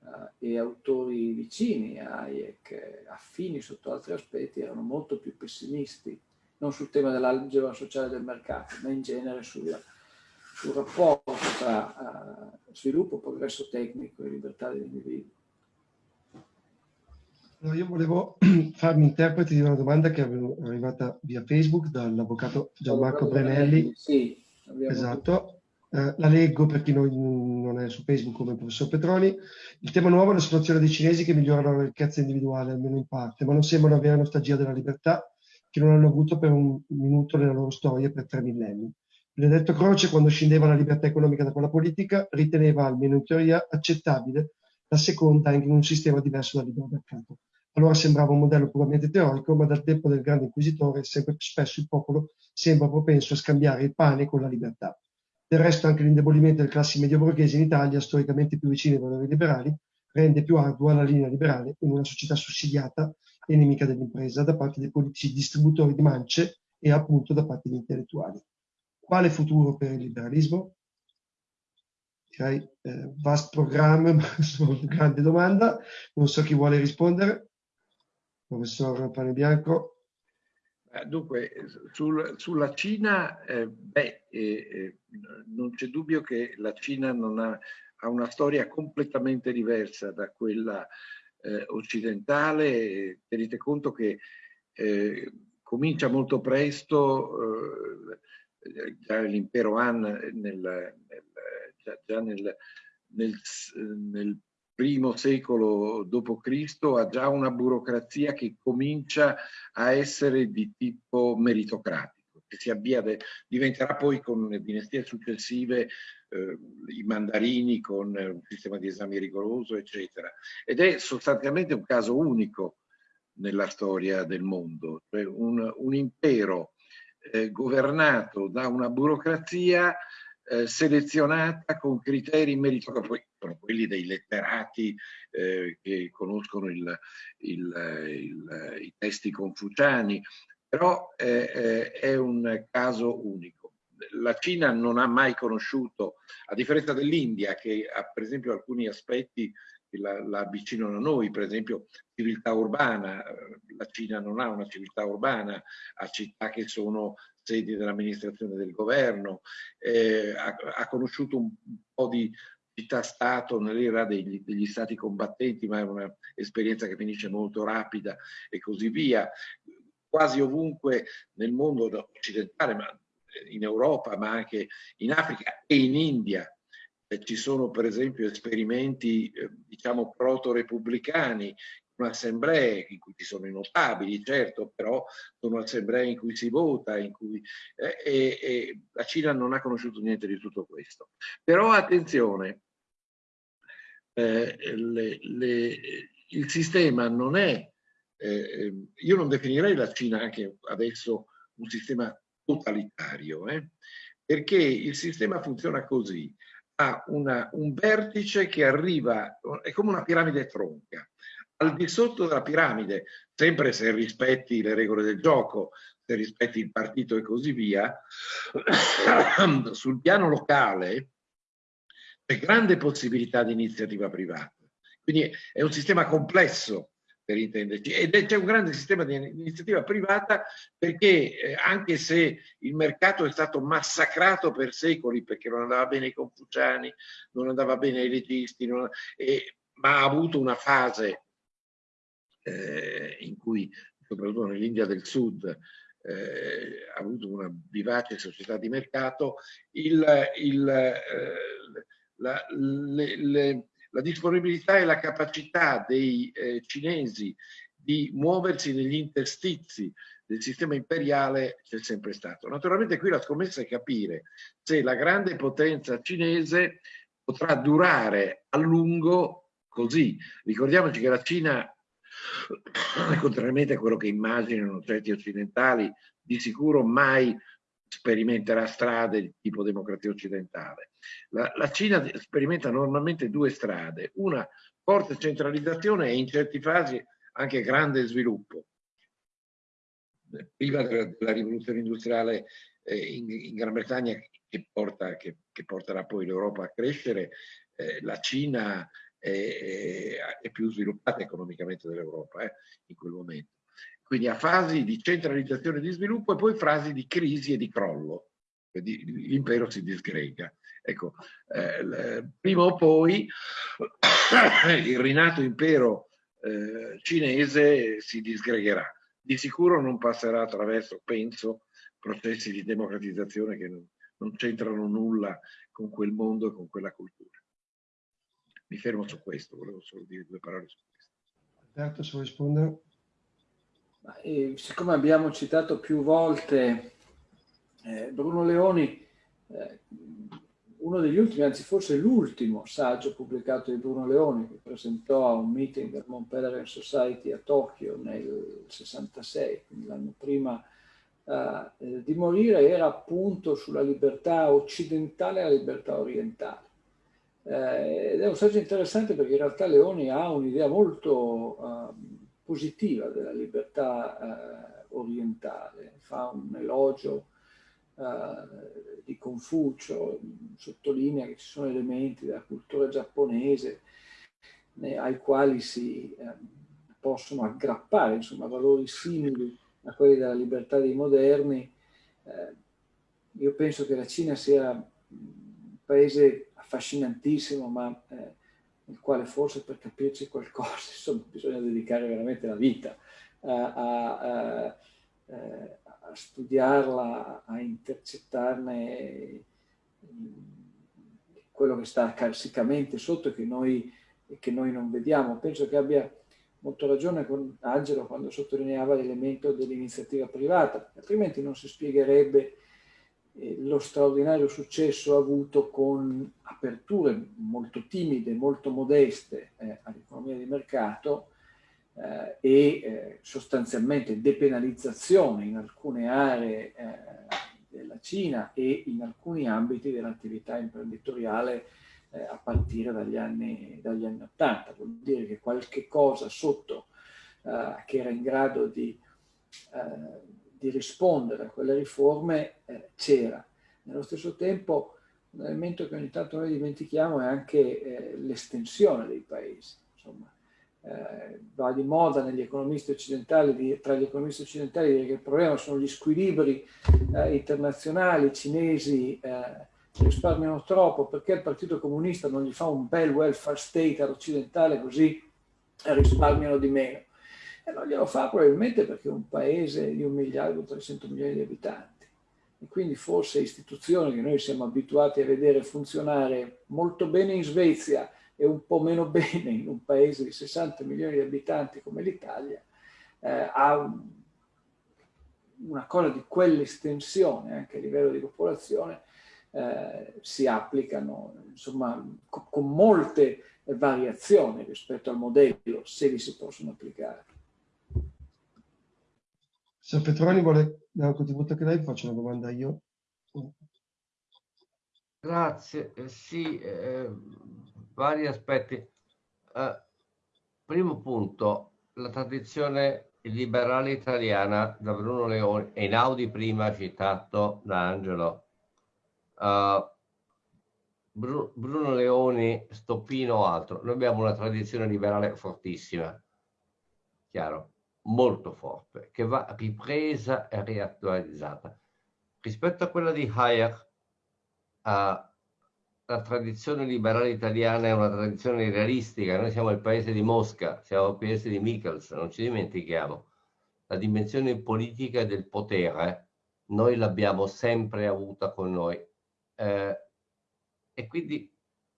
Speaker 4: uh, e autori vicini a Hayek, affini sotto altri aspetti, erano molto più pessimisti, non sul tema dell'algebra sociale del mercato, ma in genere sulla sul rapporto tra uh, sviluppo, progresso tecnico e libertà dell'individuo.
Speaker 1: Allora, io volevo farmi interprete di una domanda che è arrivata via Facebook dall'avvocato Gianmarco Brenelli.
Speaker 4: Sì,
Speaker 1: esatto. Eh, la leggo per chi non, non, è su Facebook come il professor Petroni. Il tema nuovo è la situazione dei cinesi che migliorano la ricchezza individuale, almeno in parte, ma non sembrano avere nostalgia della libertà che non hanno avuto per un minuto nella loro storia per tre millenni. Benedetto Croce, quando scendeva la libertà economica da quella politica, riteneva, almeno in teoria, accettabile la seconda in un sistema diverso dal libero mercato. Allora sembrava un modello puramente teorico, ma dal tempo del grande inquisitore sempre più spesso il popolo sembra propenso a scambiare il pane con la libertà. Del resto anche l'indebolimento delle classi medio-borghesi in Italia, storicamente più vicine ai valori liberali, rende più ardua la linea liberale in una società sussidiata e nemica dell'impresa da parte dei politici distributori di mance e appunto da parte degli intellettuali. Quale futuro per il liberalismo? Direi eh, vast programma, ma una grande domanda. Non so chi vuole rispondere. Professor Pane Bianco.
Speaker 3: Dunque, sul, sulla Cina, eh, beh, eh, eh, non c'è dubbio che la Cina ha, ha, una storia completamente diversa da quella eh, occidentale. Tenete conto che eh, comincia molto presto eh, già l'impero Han nel, nel, già, già nel, nel, primo secolo d.C. ha già una burocrazia che comincia a essere di tipo meritocratico, che si avvia, diventerà poi con le dinastie successive eh, i mandarini con un sistema di esami rigoroso, eccetera. Ed è sostanzialmente un caso unico nella storia del mondo, cioè un, un impero eh, governato da una burocrazia eh, selezionata con criteri meritocratici, sono quelli dei letterati eh, che conoscono il, il, il, i testi confuciani, però eh, eh, è un caso unico. La Cina non ha mai conosciuto, a differenza dell'India, che ha per esempio alcuni aspetti la, la, avvicinano a noi, per esempio civiltà urbana, la Cina non ha una civiltà urbana, ha città che sono sedi dell'amministrazione del governo, eh, ha, ha, conosciuto un, po' di città-stato nell'era degli, degli, stati combattenti, ma è un'esperienza che finisce molto rapida e così via. Quasi ovunque nel mondo occidentale, ma in Europa, ma anche in Africa e in India, eh, ci sono per esempio esperimenti, eh, diciamo, proto-repubblicani assemblee in cui ci sono i notabili, certo, però sono assemblee in cui si vota, in cui, eh, e, e la Cina non ha conosciuto niente di tutto questo. Però attenzione, eh, le, le, il sistema non è, eh, io non definirei la Cina anche adesso un sistema totalitario, eh, perché il sistema funziona così, ha una, un vertice che arriva, è come una piramide tronca, al di sotto della piramide, sempre se rispetti le regole del gioco, se rispetti il partito e così via, sul piano locale c'è grande possibilità di iniziativa privata. Quindi è un sistema complesso per intenderci. Ed c'è un grande sistema di iniziativa privata perché eh, anche se il mercato è stato massacrato per secoli perché non andava bene ai confuciani, non andava bene ai leghisti, non, eh, ma ha avuto una fase eh, in cui soprattutto nell'India del Sud eh, ha avuto una vivace società di mercato, il, il, eh, la, le, le, la, disponibilità e la capacità dei eh, cinesi di muoversi negli interstizi del sistema imperiale c'è sempre stato. Naturalmente qui la scommessa è capire se la grande potenza cinese potrà durare a lungo così. Ricordiamoci che la Cina contrariamente a quello che immaginano certi occidentali, di sicuro mai sperimenterà strade di tipo democrazia occidentale. La, la Cina sperimenta normalmente due strade, una forte centralizzazione e in certi fasi anche grande sviluppo. Prima della, della rivoluzione industriale eh, in, in, Gran Bretagna che, porta, che, che porterà poi l'Europa a crescere, eh, la Cina è, è più sviluppata economicamente dell'Europa eh, in quel momento. Quindi ha fasi di centralizzazione e di sviluppo e poi fasi di crisi e di crollo. L'impero si disgrega. Ecco, eh, prima o poi il rinato impero eh, cinese si disgregherà. Di sicuro non passerà attraverso, penso, processi di democratizzazione che non, non c'entrano nulla con quel mondo e con quella cultura. Mi fermo su questo, volevo solo dire due parole su questo.
Speaker 1: Alberto, se vuoi rispondere.
Speaker 4: Eh, siccome abbiamo citato più volte eh, Bruno Leoni, eh, uno degli ultimi, anzi forse l'ultimo saggio pubblicato di Bruno Leoni che presentò a un meeting del Mont Pelerin Society a Tokyo nel 66, quindi l'anno prima uh, di morire, era appunto sulla libertà occidentale e la libertà orientale. Eh, ed è un saggio interessante perché in realtà Leoni ha un'idea molto uh, positiva della libertà uh, orientale, fa un elogio uh, di Confucio, sottolinea che ci sono elementi della cultura giapponese né, ai quali si eh, possono aggrappare insomma, valori simili a quelli della libertà dei moderni. Eh, io penso che la Cina sia un paese affascinantissimo, ma nel quale forse per capirci qualcosa insomma, bisogna dedicare veramente la vita a, a, a, eh, a studiarla, a intercettarne quello che sta carsicamente sotto e che noi, che noi non vediamo. Penso che abbia molto ragione con Angelo quando sottolineava l'elemento dell'iniziativa privata, altrimenti non si spiegherebbe lo straordinario successo avuto con aperture molto timide, molto modeste eh, all'economia di mercato, eh, e eh, sostanzialmente depenalizzazione in alcune aree eh, della Cina e in alcuni ambiti dell'attività imprenditoriale a partire dagli anni, dagli anni 80. Vuol dire che qualche cosa sotto che era in grado di, eh, di, rispondere a quelle riforme c'era. Nello stesso tempo un elemento che ogni tanto noi dimentichiamo è anche l'estensione dei paesi. Insomma, eh, va di moda negli economisti occidentali, di, tra gli economisti occidentali dire che il problema sono gli squilibri eh, internazionali, cinesi eh, risparmiano troppo perché il Partito Comunista non gli fa un bel welfare state all'occidentale così risparmiano di meno. E non glielo fa probabilmente perché è un paese di un miliardo e 300 milioni di abitanti e quindi forse istituzioni che noi siamo abituati a vedere funzionare molto bene in Svezia e un po' meno bene in un paese di 60 milioni di abitanti come l'Italia, eh, ha una cosa di quell'estensione anche a livello di popolazione, eh, si applicano insomma co con molte variazioni rispetto al modello, se li si possono applicare.
Speaker 1: Se Petroni vuole dare un contributo anche lei, faccio una domanda io.
Speaker 2: Grazie, eh, sì, eh, vari aspetti. Uh, primo punto, la tradizione liberale italiana da Bruno Leoni, e Inaudi prima citato da Angelo. Uh, Bru Bruno Leoni, Stoppino o altro. Noi abbiamo una tradizione liberale fortissima, chiaro, molto forte, che va ripresa e riattualizzata. Rispetto a quella di Hayek, uh, la tradizione liberale italiana è una tradizione realistica, noi siamo il paese di Mosca, siamo il paese di Michels, non ci dimentichiamo. La dimensione politica del potere noi l'abbiamo sempre avuta con noi eh, e quindi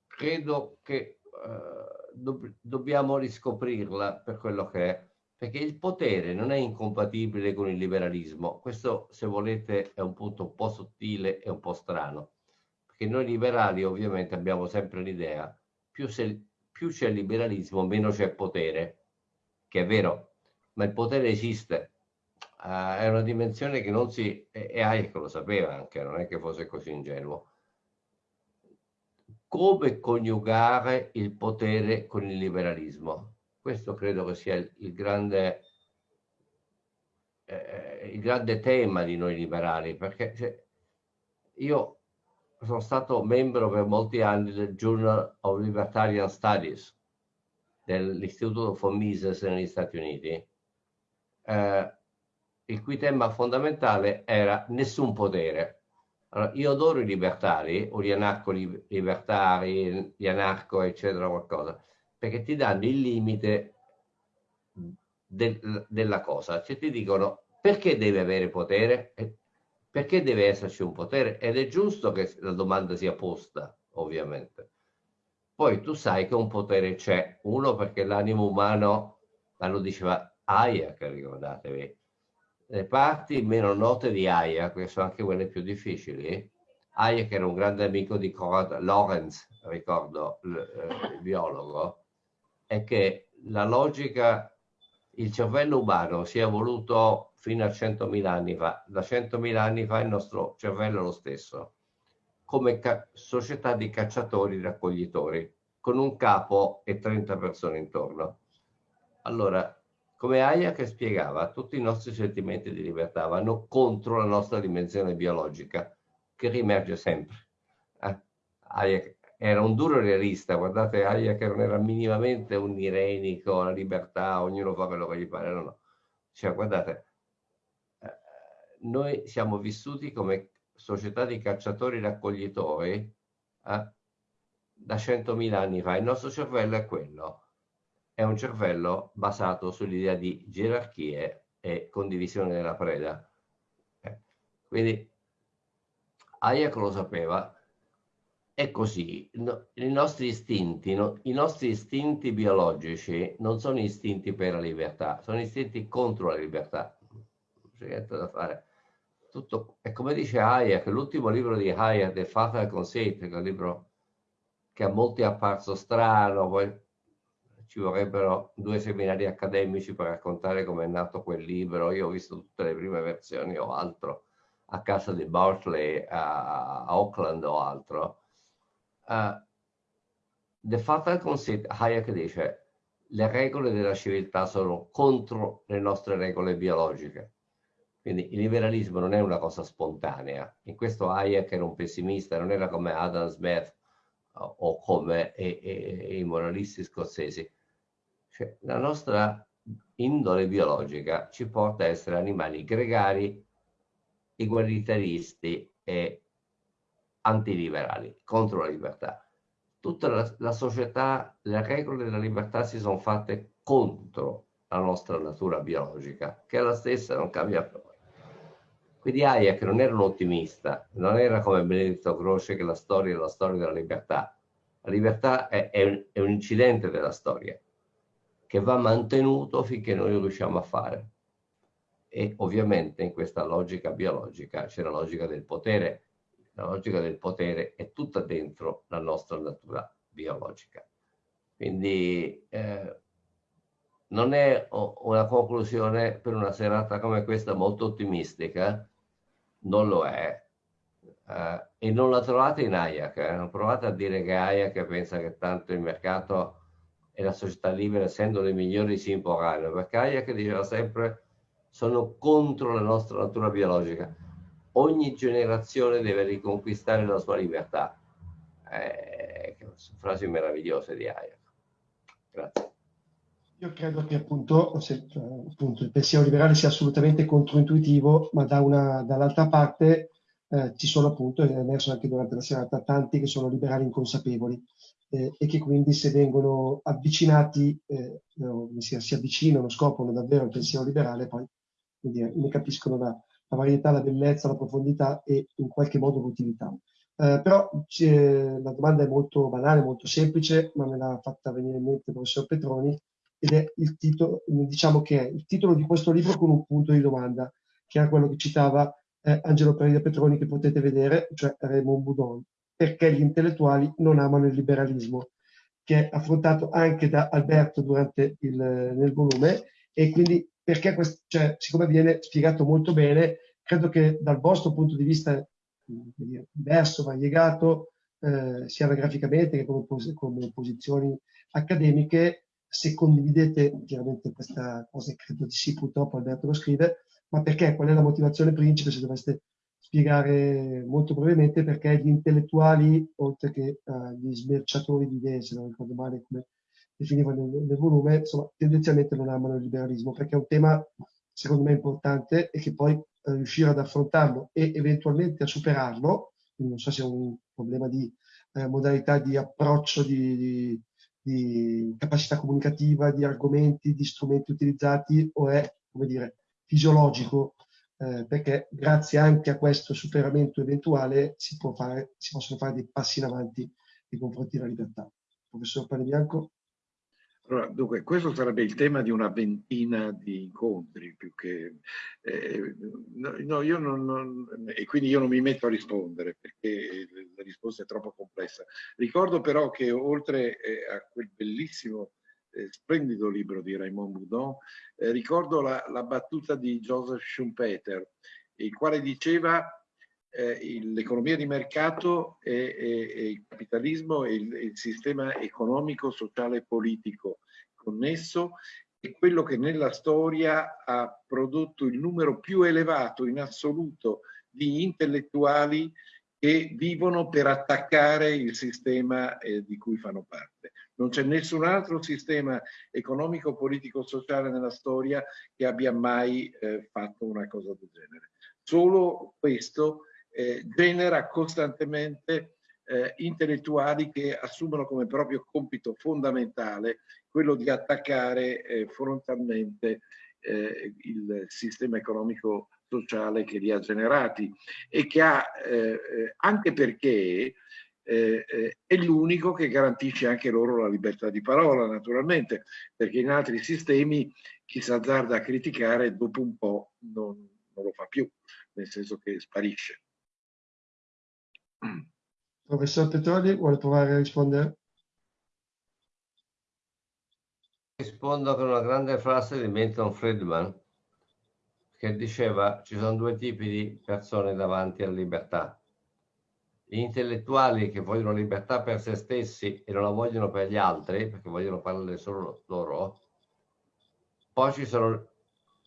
Speaker 2: credo che eh, dobb dobbiamo riscoprirla per quello che è, perché il potere non è incompatibile con il liberalismo. Questo, se volete, è un punto un po' sottile e un po' strano perché noi liberali ovviamente abbiamo sempre l'idea, più, più c'è liberalismo, meno c'è potere, che è vero, ma il potere esiste, uh, è una dimensione che non si, e Hayek lo sapeva anche, non è che fosse così ingenuo. Come coniugare il potere con il liberalismo? Questo credo che sia il, il grande eh, il grande tema di noi liberali, perché cioè, io sono stato membro per molti anni del Journal of Libertarian Studies dell'Istituto von Mises negli Stati Uniti, eh, il cui tema fondamentale era nessun potere. Allora, io adoro i libertari, o gli anarco-libertari, gli anarco, eccetera, qualcosa, perché ti danno il limite del, della cosa, cioè ti dicono perché deve avere potere? Perché deve esserci un potere? Ed è giusto che la domanda sia posta, ovviamente. Poi tu sai che un potere c'è, uno perché l'animo umano, ma lo diceva Hayek, ricordatevi, le parti meno note di Hayek, che sono anche quelle più difficili, Hayek era un grande amico di Conrad Lorenz, ricordo, eh, il biologo, è che la logica, il cervello umano si è evoluto fino a 100.000 anni fa. Da 100.000 anni fa il nostro cervello è lo stesso, come società di cacciatori raccoglitori, con un capo e 30 persone intorno. Allora, come Hayek spiegava, tutti i nostri sentimenti di libertà vanno contro la nostra dimensione biologica, che riemerge sempre. Eh? Hayek era un duro realista, guardate Hayek non era minimamente un irenico, la libertà, ognuno fa quello che gli pare, no, no. Cioè, guardate, eh, noi siamo vissuti come società di cacciatori-raccoglitori eh, da 100.000 anni fa, il nostro cervello è quello, è un cervello basato sull'idea di gerarchie e condivisione della preda. Eh. Quindi Hayek lo sapeva, è così, no, i nostri istinti, no, i nostri istinti biologici non sono istinti per la libertà, sono istinti contro la libertà. Non c'è niente da fare. Tutto, e come dice Hayek, l'ultimo libro di Hayek, The Fatal Conceit, che è un libro che a molti è apparso strano, poi ci vorrebbero due seminari accademici per raccontare come è nato quel libro. Io ho visto tutte le prime versioni o altro a casa di Bartley a, a Auckland o altro Uh, The Fatal Conceit, Hayek dice, le regole della civiltà sono contro le nostre regole biologiche. Quindi il liberalismo non è una cosa spontanea. In questo Hayek era un pessimista, non era come Adam Smith o, o come e, e, i moralisti scozzesi. Cioè, la nostra indole biologica ci porta a essere animali gregari, egualitaristi e antiliberali, contro la libertà. Tutta la, la società, le regole della libertà si sono fatte contro la nostra natura biologica, che è la stessa, non cambia più. Quindi Hayek non era un ottimista, non era come Benedetto Croce che la storia è la storia della libertà. La libertà è, è, un, è un incidente della storia che va mantenuto finché noi riusciamo a fare. E ovviamente in questa logica biologica c'è la logica del potere la logica del potere è tutta dentro la nostra natura biologica. Quindi eh, non è una conclusione per una serata come questa molto ottimistica, non lo è. Eh, e non la trovate in Hayek, eh? non provate a dire che Hayek pensa che tanto il mercato e la società libera, essendo le migliori, si imporranno, perché Hayek diceva sempre sono contro la nostra natura biologica ogni generazione deve riconquistare la sua libertà. Eh, frasi meravigliose di Hayek. Grazie.
Speaker 1: Io credo che appunto, se, appunto, il pensiero liberale sia assolutamente controintuitivo, ma da dall'altra parte eh, ci sono appunto, è emerso anche durante la serata, tanti che sono liberali inconsapevoli eh, e che quindi se vengono avvicinati, eh, si, si, avvicinano, scoprono davvero il pensiero liberale, poi dire, ne capiscono la, la varietà, la bellezza, la profondità e in qualche modo l'utilità. Eh, però la domanda è molto banale, molto semplice, ma me l'ha fatta venire in mente il professor Petroni ed è il titolo, diciamo che è il titolo di questo libro con un punto di domanda, che era quello che citava eh, Angelo Perida Petroni che potete vedere, cioè Raymond Boudon, perché gli intellettuali non amano il liberalismo, che è affrontato anche da Alberto durante il, nel volume e quindi perché, questo, cioè, siccome viene spiegato molto bene, credo che dal vostro punto di vista diverso, variegato, eh, sia graficamente che come, pos come, posizioni accademiche, se condividete chiaramente questa cosa, credo di sì, purtroppo Alberto lo scrive, ma perché? Qual è la motivazione principe, se doveste spiegare molto brevemente, perché gli intellettuali, oltre che uh, gli smerciatori di idee, se non ricordo male come definiva nel, nel volume, insomma, tendenzialmente non amano il liberalismo, perché è un tema, secondo me, importante e che poi riuscire ad affrontarlo e eventualmente a superarlo, non so se è un problema di eh, modalità di approccio, di, di, di capacità comunicativa, di argomenti, di strumenti utilizzati o è, come dire, fisiologico, eh, perché grazie anche a questo superamento eventuale si, fare, si, possono fare dei passi in avanti nei confronti della libertà. Professor Pane Bianco?
Speaker 3: Allora, dunque, questo sarebbe il tema di una ventina di incontri, più che... Eh, no, io non, non, e quindi io non mi metto a rispondere, perché la risposta è troppo complessa. Ricordo però che oltre eh, a quel bellissimo, eh, splendido libro di Raymond Boudon, eh, ricordo la, la, battuta di Joseph Schumpeter, il quale diceva eh, l'economia di mercato e, e, e il capitalismo e il, il, sistema economico, sociale e politico connesso è quello che nella storia ha prodotto il numero più elevato in assoluto di intellettuali che vivono per attaccare il sistema eh, di cui fanno parte. Non c'è nessun altro sistema economico, politico, sociale nella storia che abbia mai eh, fatto una cosa del genere. Solo questo eh, genera costantemente eh, intellettuali che assumono come proprio compito fondamentale quello di attaccare eh, frontalmente eh, il sistema economico sociale che li ha generati e che ha, eh, eh, anche perché è l'unico che garantisce anche loro la libertà di parola, naturalmente, perché in altri sistemi chi si azzarda a criticare dopo un po' non, non lo fa più, nel senso che sparisce.
Speaker 1: Professor Petroli, vuole provare a rispondere?
Speaker 2: Rispondo con una grande frase di Milton Friedman che diceva ci sono due tipi di persone davanti alla libertà. Gli intellettuali che vogliono libertà per se stessi e non la vogliono per gli altri, perché vogliono parlare solo loro. Poi ci sono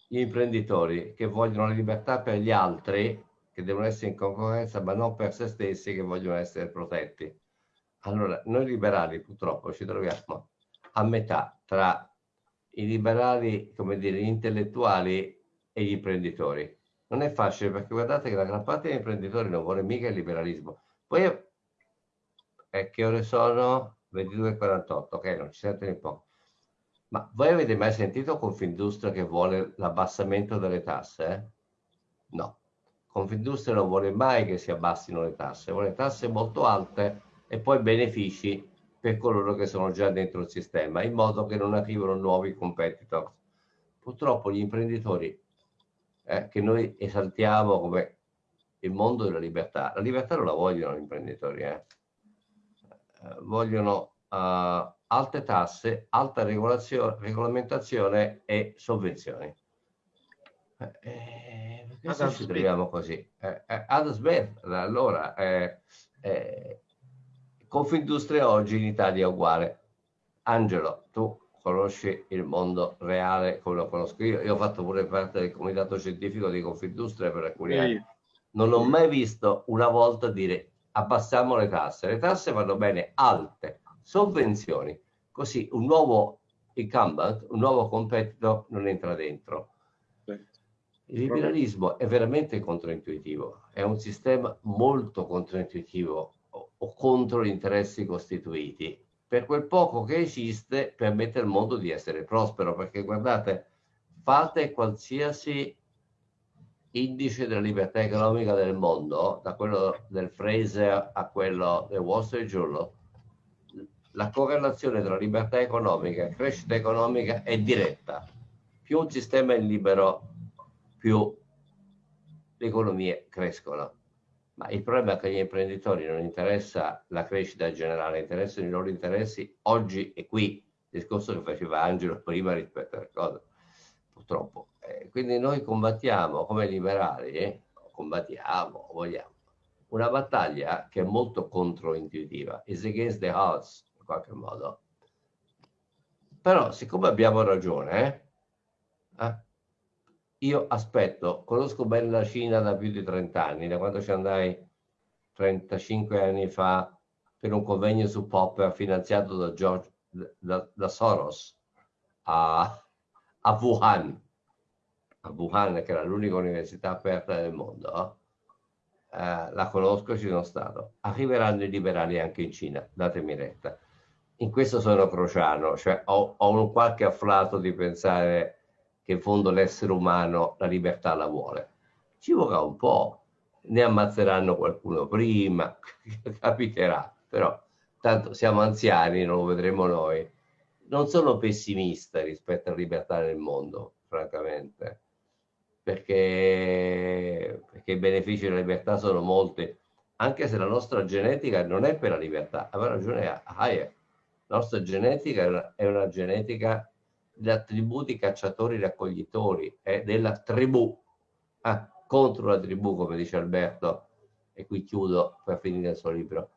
Speaker 2: gli imprenditori che vogliono la libertà per gli altri che devono essere in concorrenza, ma non per se stessi che vogliono essere protetti. Allora, noi liberali purtroppo ci troviamo a metà tra i liberali, come dire, gli intellettuali e gli imprenditori. Non è facile perché guardate che la gran parte degli imprenditori non vuole mica il liberalismo. Poi, eh, che ore sono? 22.48, ok, non ci sente un po'. Ma voi avete mai sentito Confindustria che vuole l'abbassamento delle tasse? No. Confindustria non vuole mai che si abbassino le tasse, vuole tasse molto alte e poi benefici per coloro che sono già dentro il sistema, in modo che non arrivino nuovi competitor. Purtroppo gli imprenditori eh, che noi esaltiamo come il mondo della libertà, la libertà non la vogliono gli imprenditori, eh. eh vogliono uh, alte tasse, alta regolamentazione e sovvenzioni. Eh, perché ci troviamo così? Eh, eh, ad smetterla, allora, eh, eh, Confindustria oggi in Italia è uguale. Angelo, tu conosci il mondo reale come lo conosco io. Io ho fatto pure parte del comitato scientifico di Confindustria per alcuni sì. anni. Non ho mai visto una volta dire abbassiamo le tasse. Le tasse vanno bene alte, sovvenzioni. Così un nuovo incumbent, un nuovo competitor non entra dentro. Il liberalismo è veramente controintuitivo, è un sistema molto controintuitivo o, o contro gli interessi costituiti. Per quel poco che esiste permette al mondo di essere prospero, perché guardate, fate qualsiasi indice della libertà economica del mondo, da quello del Fraser a quello del Wall Street Journal, la correlazione tra libertà economica e crescita economica è diretta. Più un sistema è libero, più le economie crescono. Ma il problema è che agli imprenditori non interessa la crescita generale, interessano i loro interessi oggi e qui, il discorso che faceva Angelo prima rispetto alle cose, purtroppo. Eh, quindi noi combattiamo come liberali, eh, combattiamo, vogliamo, una battaglia che è molto controintuitiva, is against the odds in qualche modo. Però siccome abbiamo ragione, eh, io aspetto, conosco bene la Cina da più di 30 anni, da quando ci andai 35 anni fa per un convegno su Popper finanziato da, George, da, da Soros a, a, Wuhan, a Wuhan che era l'unica università aperta del mondo, eh, la conosco, ci sono stato. Arriveranno i liberali anche in Cina, datemi retta. in questo sono crociano, cioè ho, ho un qualche afflato di pensare che in fondo l'essere umano la libertà la vuole. Ci vorrà un po', ne ammazzeranno qualcuno prima, capiterà, però tanto siamo anziani, non lo vedremo noi. Non sono pessimista rispetto alla libertà nel mondo, francamente, perché, perché i benefici della libertà sono molti, anche se la nostra genetica non è per la libertà, aveva ragione Hayek la nostra genetica è una, è una genetica di attributi cacciatori-raccoglitori, è della tribù, ah, contro la tribù, come dice Alberto, e qui chiudo per finire il suo libro.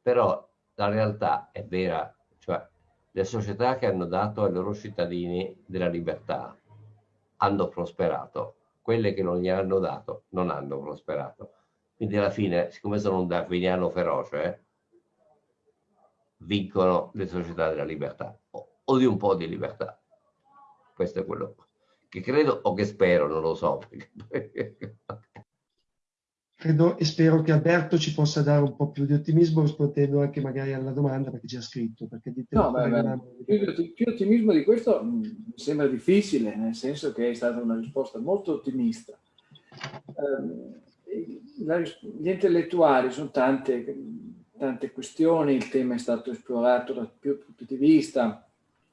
Speaker 2: Però la realtà è vera, cioè le società che hanno dato ai loro cittadini della libertà hanno prosperato, quelle che non gli hanno dato non hanno prosperato. Quindi alla fine, siccome sono un darwiniano feroce, eh, vincono le società della libertà o di un po' di libertà. Questo è quello che credo o che spero, non lo so.
Speaker 1: credo e spero che Alberto ci possa dare un po' più di ottimismo rispondendo anche magari alla domanda perché ci ha scritto. Perché
Speaker 4: no, beh, beh, più, più, ottimismo di questo mm, mi sembra difficile, nel senso che è stata una risposta molto ottimista. Um, la, gli intellettuali sono tante, tante questioni, il tema è stato esplorato da più punti di vista,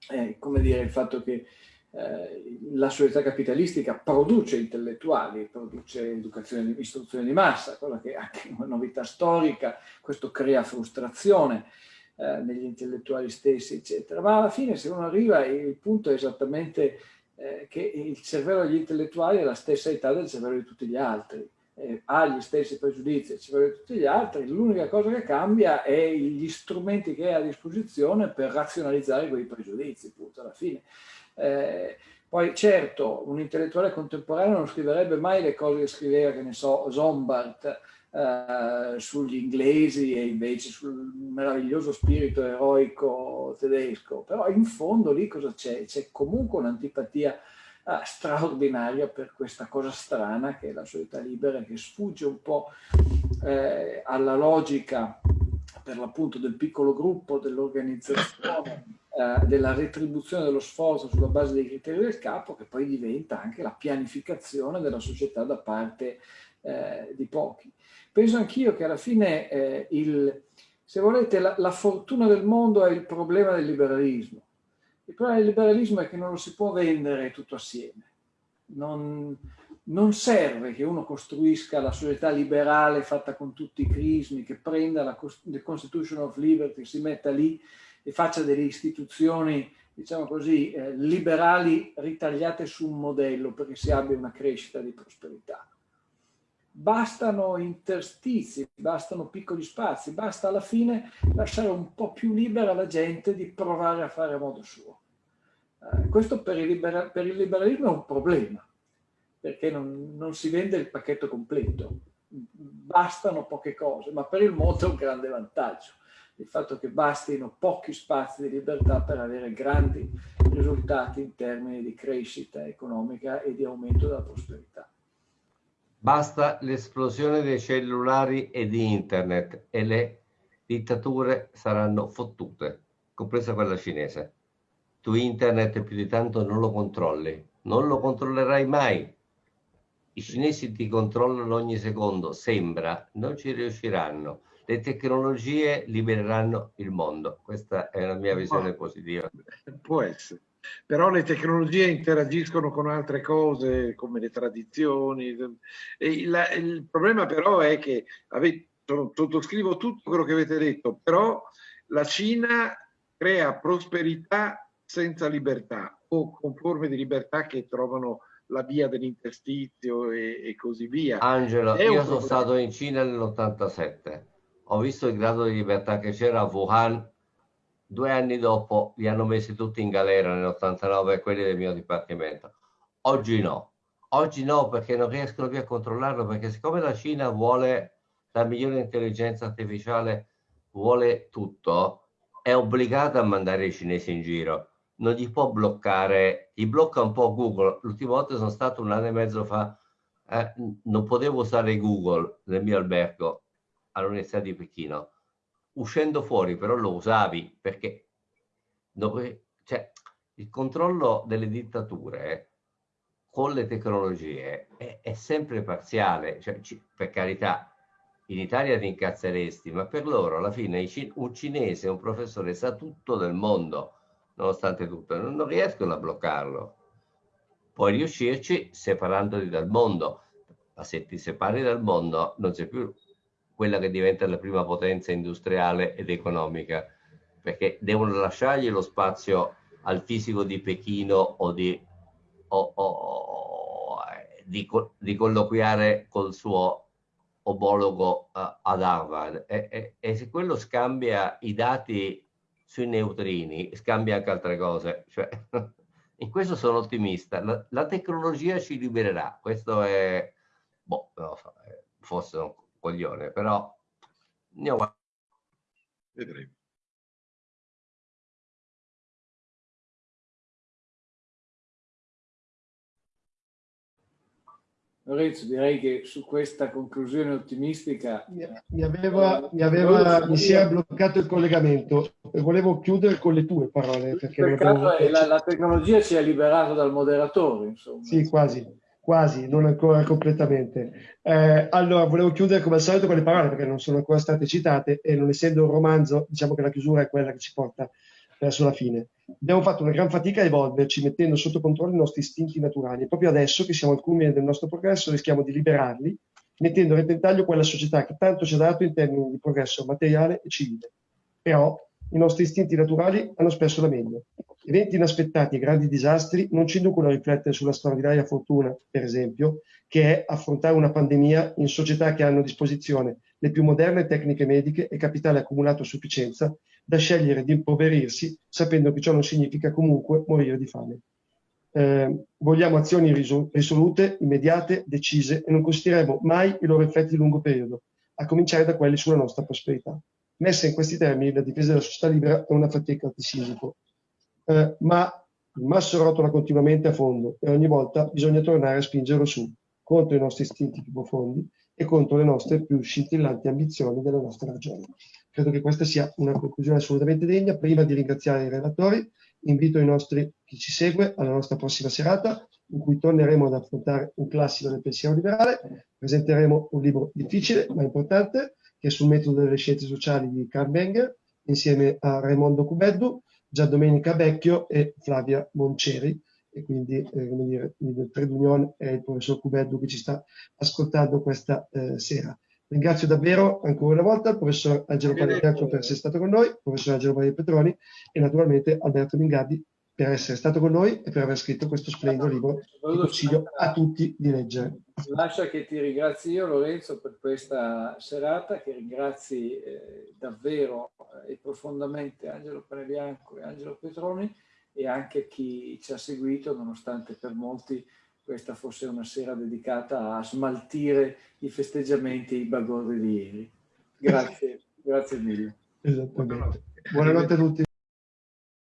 Speaker 4: eh, come dire il fatto che eh, la società capitalistica produce intellettuali, produce educazione, istruzione di massa, cosa che è anche una novità storica, questo crea frustrazione eh, negli intellettuali stessi, eccetera. Ma alla fine se uno arriva, il punto è esattamente eh, che il cervello degli intellettuali è la stessa età del cervello di tutti gli altri eh, ha gli stessi pregiudizi, ci vuole tutti gli altri, l'unica cosa che cambia è gli strumenti che ha a disposizione per razionalizzare quei pregiudizi, punto alla fine. Eh, poi certo, un intellettuale contemporaneo non scriverebbe mai le cose che scriveva, che ne so, Zombart eh, sugli inglesi e invece sul meraviglioso spirito eroico tedesco, però in fondo lì cosa c'è? C'è comunque un'antipatia ah, straordinaria per questa cosa strana che è la società libera, che sfugge un po' eh, alla logica per l'appunto del piccolo gruppo, dell'organizzazione, eh, della retribuzione dello sforzo sulla base dei criteri del capo, che poi diventa anche la pianificazione della società da parte eh, di pochi. Penso anch'io che alla fine eh, il, se volete, la, la, fortuna del mondo è il problema del liberalismo. Il problema del liberalismo è che non lo si può vendere tutto assieme. Non, non serve che uno costruisca la società liberale fatta con tutti i crismi, che prenda la Constitution of Liberty, si metta lì e faccia delle istituzioni, diciamo così, eh, liberali ritagliate su un modello perché si abbia una crescita di prosperità. Bastano interstizi, bastano piccoli spazi, basta alla fine lasciare un po' più libera la gente di provare a fare a modo suo. Eh, questo per il, per il, liberalismo è un problema, perché non, non, si vende il pacchetto completo, bastano poche cose, ma per il mondo è un grande vantaggio, il fatto che bastino pochi spazi di libertà per avere grandi risultati in termini di crescita economica e di aumento della prosperità.
Speaker 2: Basta l'esplosione dei cellulari e di internet e le dittature saranno fottute, compresa quella cinese tu internet più di tanto non lo controlli, non lo controllerai mai. I cinesi ti controllano ogni secondo, sembra, non ci riusciranno. Le tecnologie libereranno il mondo. Questa è la mia visione positiva.
Speaker 3: Può essere. Però le tecnologie interagiscono con altre cose, come le tradizioni. Il, il problema però è che, avete, sottoscrivo tutto quello che avete detto, però la Cina crea prosperità senza libertà o con forme di libertà che trovano la via dell'interstizio e, e, così via.
Speaker 2: Angelo, io sono stato in Cina nell'87, ho visto il grado di libertà che c'era a Wuhan, due anni dopo li hanno messi tutti in galera nell'89 quelli del mio dipartimento. Oggi no, oggi no perché non riescono più a controllarlo perché siccome la Cina vuole la migliore intelligenza artificiale, vuole tutto, è obbligata a mandare i cinesi in giro. Non gli può bloccare, gli blocca un po' Google. L'ultima volta sono stato un anno e mezzo fa, eh, non potevo usare Google nel mio albergo all'Università di Pechino. Uscendo fuori però lo usavi perché cioè, il controllo delle dittature con le tecnologie è, è sempre parziale, cioè, per carità, in Italia ti incazzeresti, ma per loro alla fine un cinese, un professore sa tutto del mondo, nonostante tutto, non riescono a bloccarlo. Puoi riuscirci separandoti dal mondo, ma se ti separi dal mondo non sei più quella che diventa la prima potenza industriale ed economica, perché devono lasciargli lo spazio al fisico di Pechino o di, o, o, di, di colloquiare col suo omologo uh, ad Harvard e, e, e, se quello scambia i dati sui neutrini, scambia anche altre cose. Cioè, in questo sono ottimista. La, la, tecnologia ci libererà. Questo è, boh, non so, forse un coglione, però andiamo
Speaker 3: Vedremo.
Speaker 4: Lorenzo, direi che su questa conclusione ottimistica...
Speaker 1: Mi, aveva, mi, aveva, mi si era bloccato il collegamento e volevo chiudere con le tue parole. Perché
Speaker 4: abbiamo... la, la, tecnologia ci ha liberato dal moderatore, insomma.
Speaker 1: Sì, quasi, quasi, non ancora completamente. Eh, allora, volevo chiudere come al solito con le parole perché non sono ancora state citate e non essendo un romanzo, diciamo che la chiusura è quella che ci porta verso la fine. Abbiamo fatto una gran fatica a evolverci mettendo sotto controllo i nostri istinti naturali e proprio adesso che siamo al culmine del nostro progresso rischiamo di liberarli mettendo a repentaglio quella società che tanto ci ha dato in termini di progresso materiale e civile. Però i nostri istinti naturali hanno spesso la meglio. Eventi inaspettati e grandi disastri non ci inducono a riflettere sulla straordinaria fortuna, per esempio, che è affrontare una pandemia in società che hanno a disposizione le più moderne tecniche mediche e capitale accumulato a sufficienza da scegliere di impoverirsi sapendo che ciò non significa comunque morire di fame. Eh, vogliamo azioni risolute, immediate, decise e non considereremo mai i loro effetti di lungo periodo, a cominciare da quelli sulla nostra prosperità. Messa in questi termini, la difesa della società libera è una fatica di sisico, eh, ma il masso rotola continuamente a fondo e ogni volta bisogna tornare a spingerlo su, contro i nostri istinti più profondi e contro le nostre più scintillanti ambizioni della nostra ragione. Credo che questa sia una conclusione assolutamente degna. Prima di ringraziare i relatori, invito i nostri, chi ci segue alla nostra prossima serata, in cui torneremo ad affrontare un classico del pensiero liberale. Presenteremo un libro difficile ma importante, che è sul metodo delle scienze sociali di Karl Menger, insieme a Raimondo Cubeddu, Gian Domenica Vecchio e Flavia Monceri, e quindi eh, come dire, il trade union è il professor Cubeddu che ci sta ascoltando questa eh, sera. Ringrazio davvero ancora una volta il professor Angelo Pagliacco per essere stato con noi, il professor Angelo Maria Petroni e naturalmente Alberto Mingardi per essere stato con noi e per aver scritto questo splendido libro che consiglio a tutti di leggere.
Speaker 4: Lascia che ti ringrazi io Lorenzo per questa serata, che ringrazi eh, davvero eh, e profondamente Angelo Panebianco e Angelo Petroni e anche chi ci ha seguito, nonostante per molti questa fosse una sera dedicata a smaltire i festeggiamenti e i bagorri di ieri. Grazie, grazie mille.
Speaker 1: Esattamente. Buonanotte a tutti.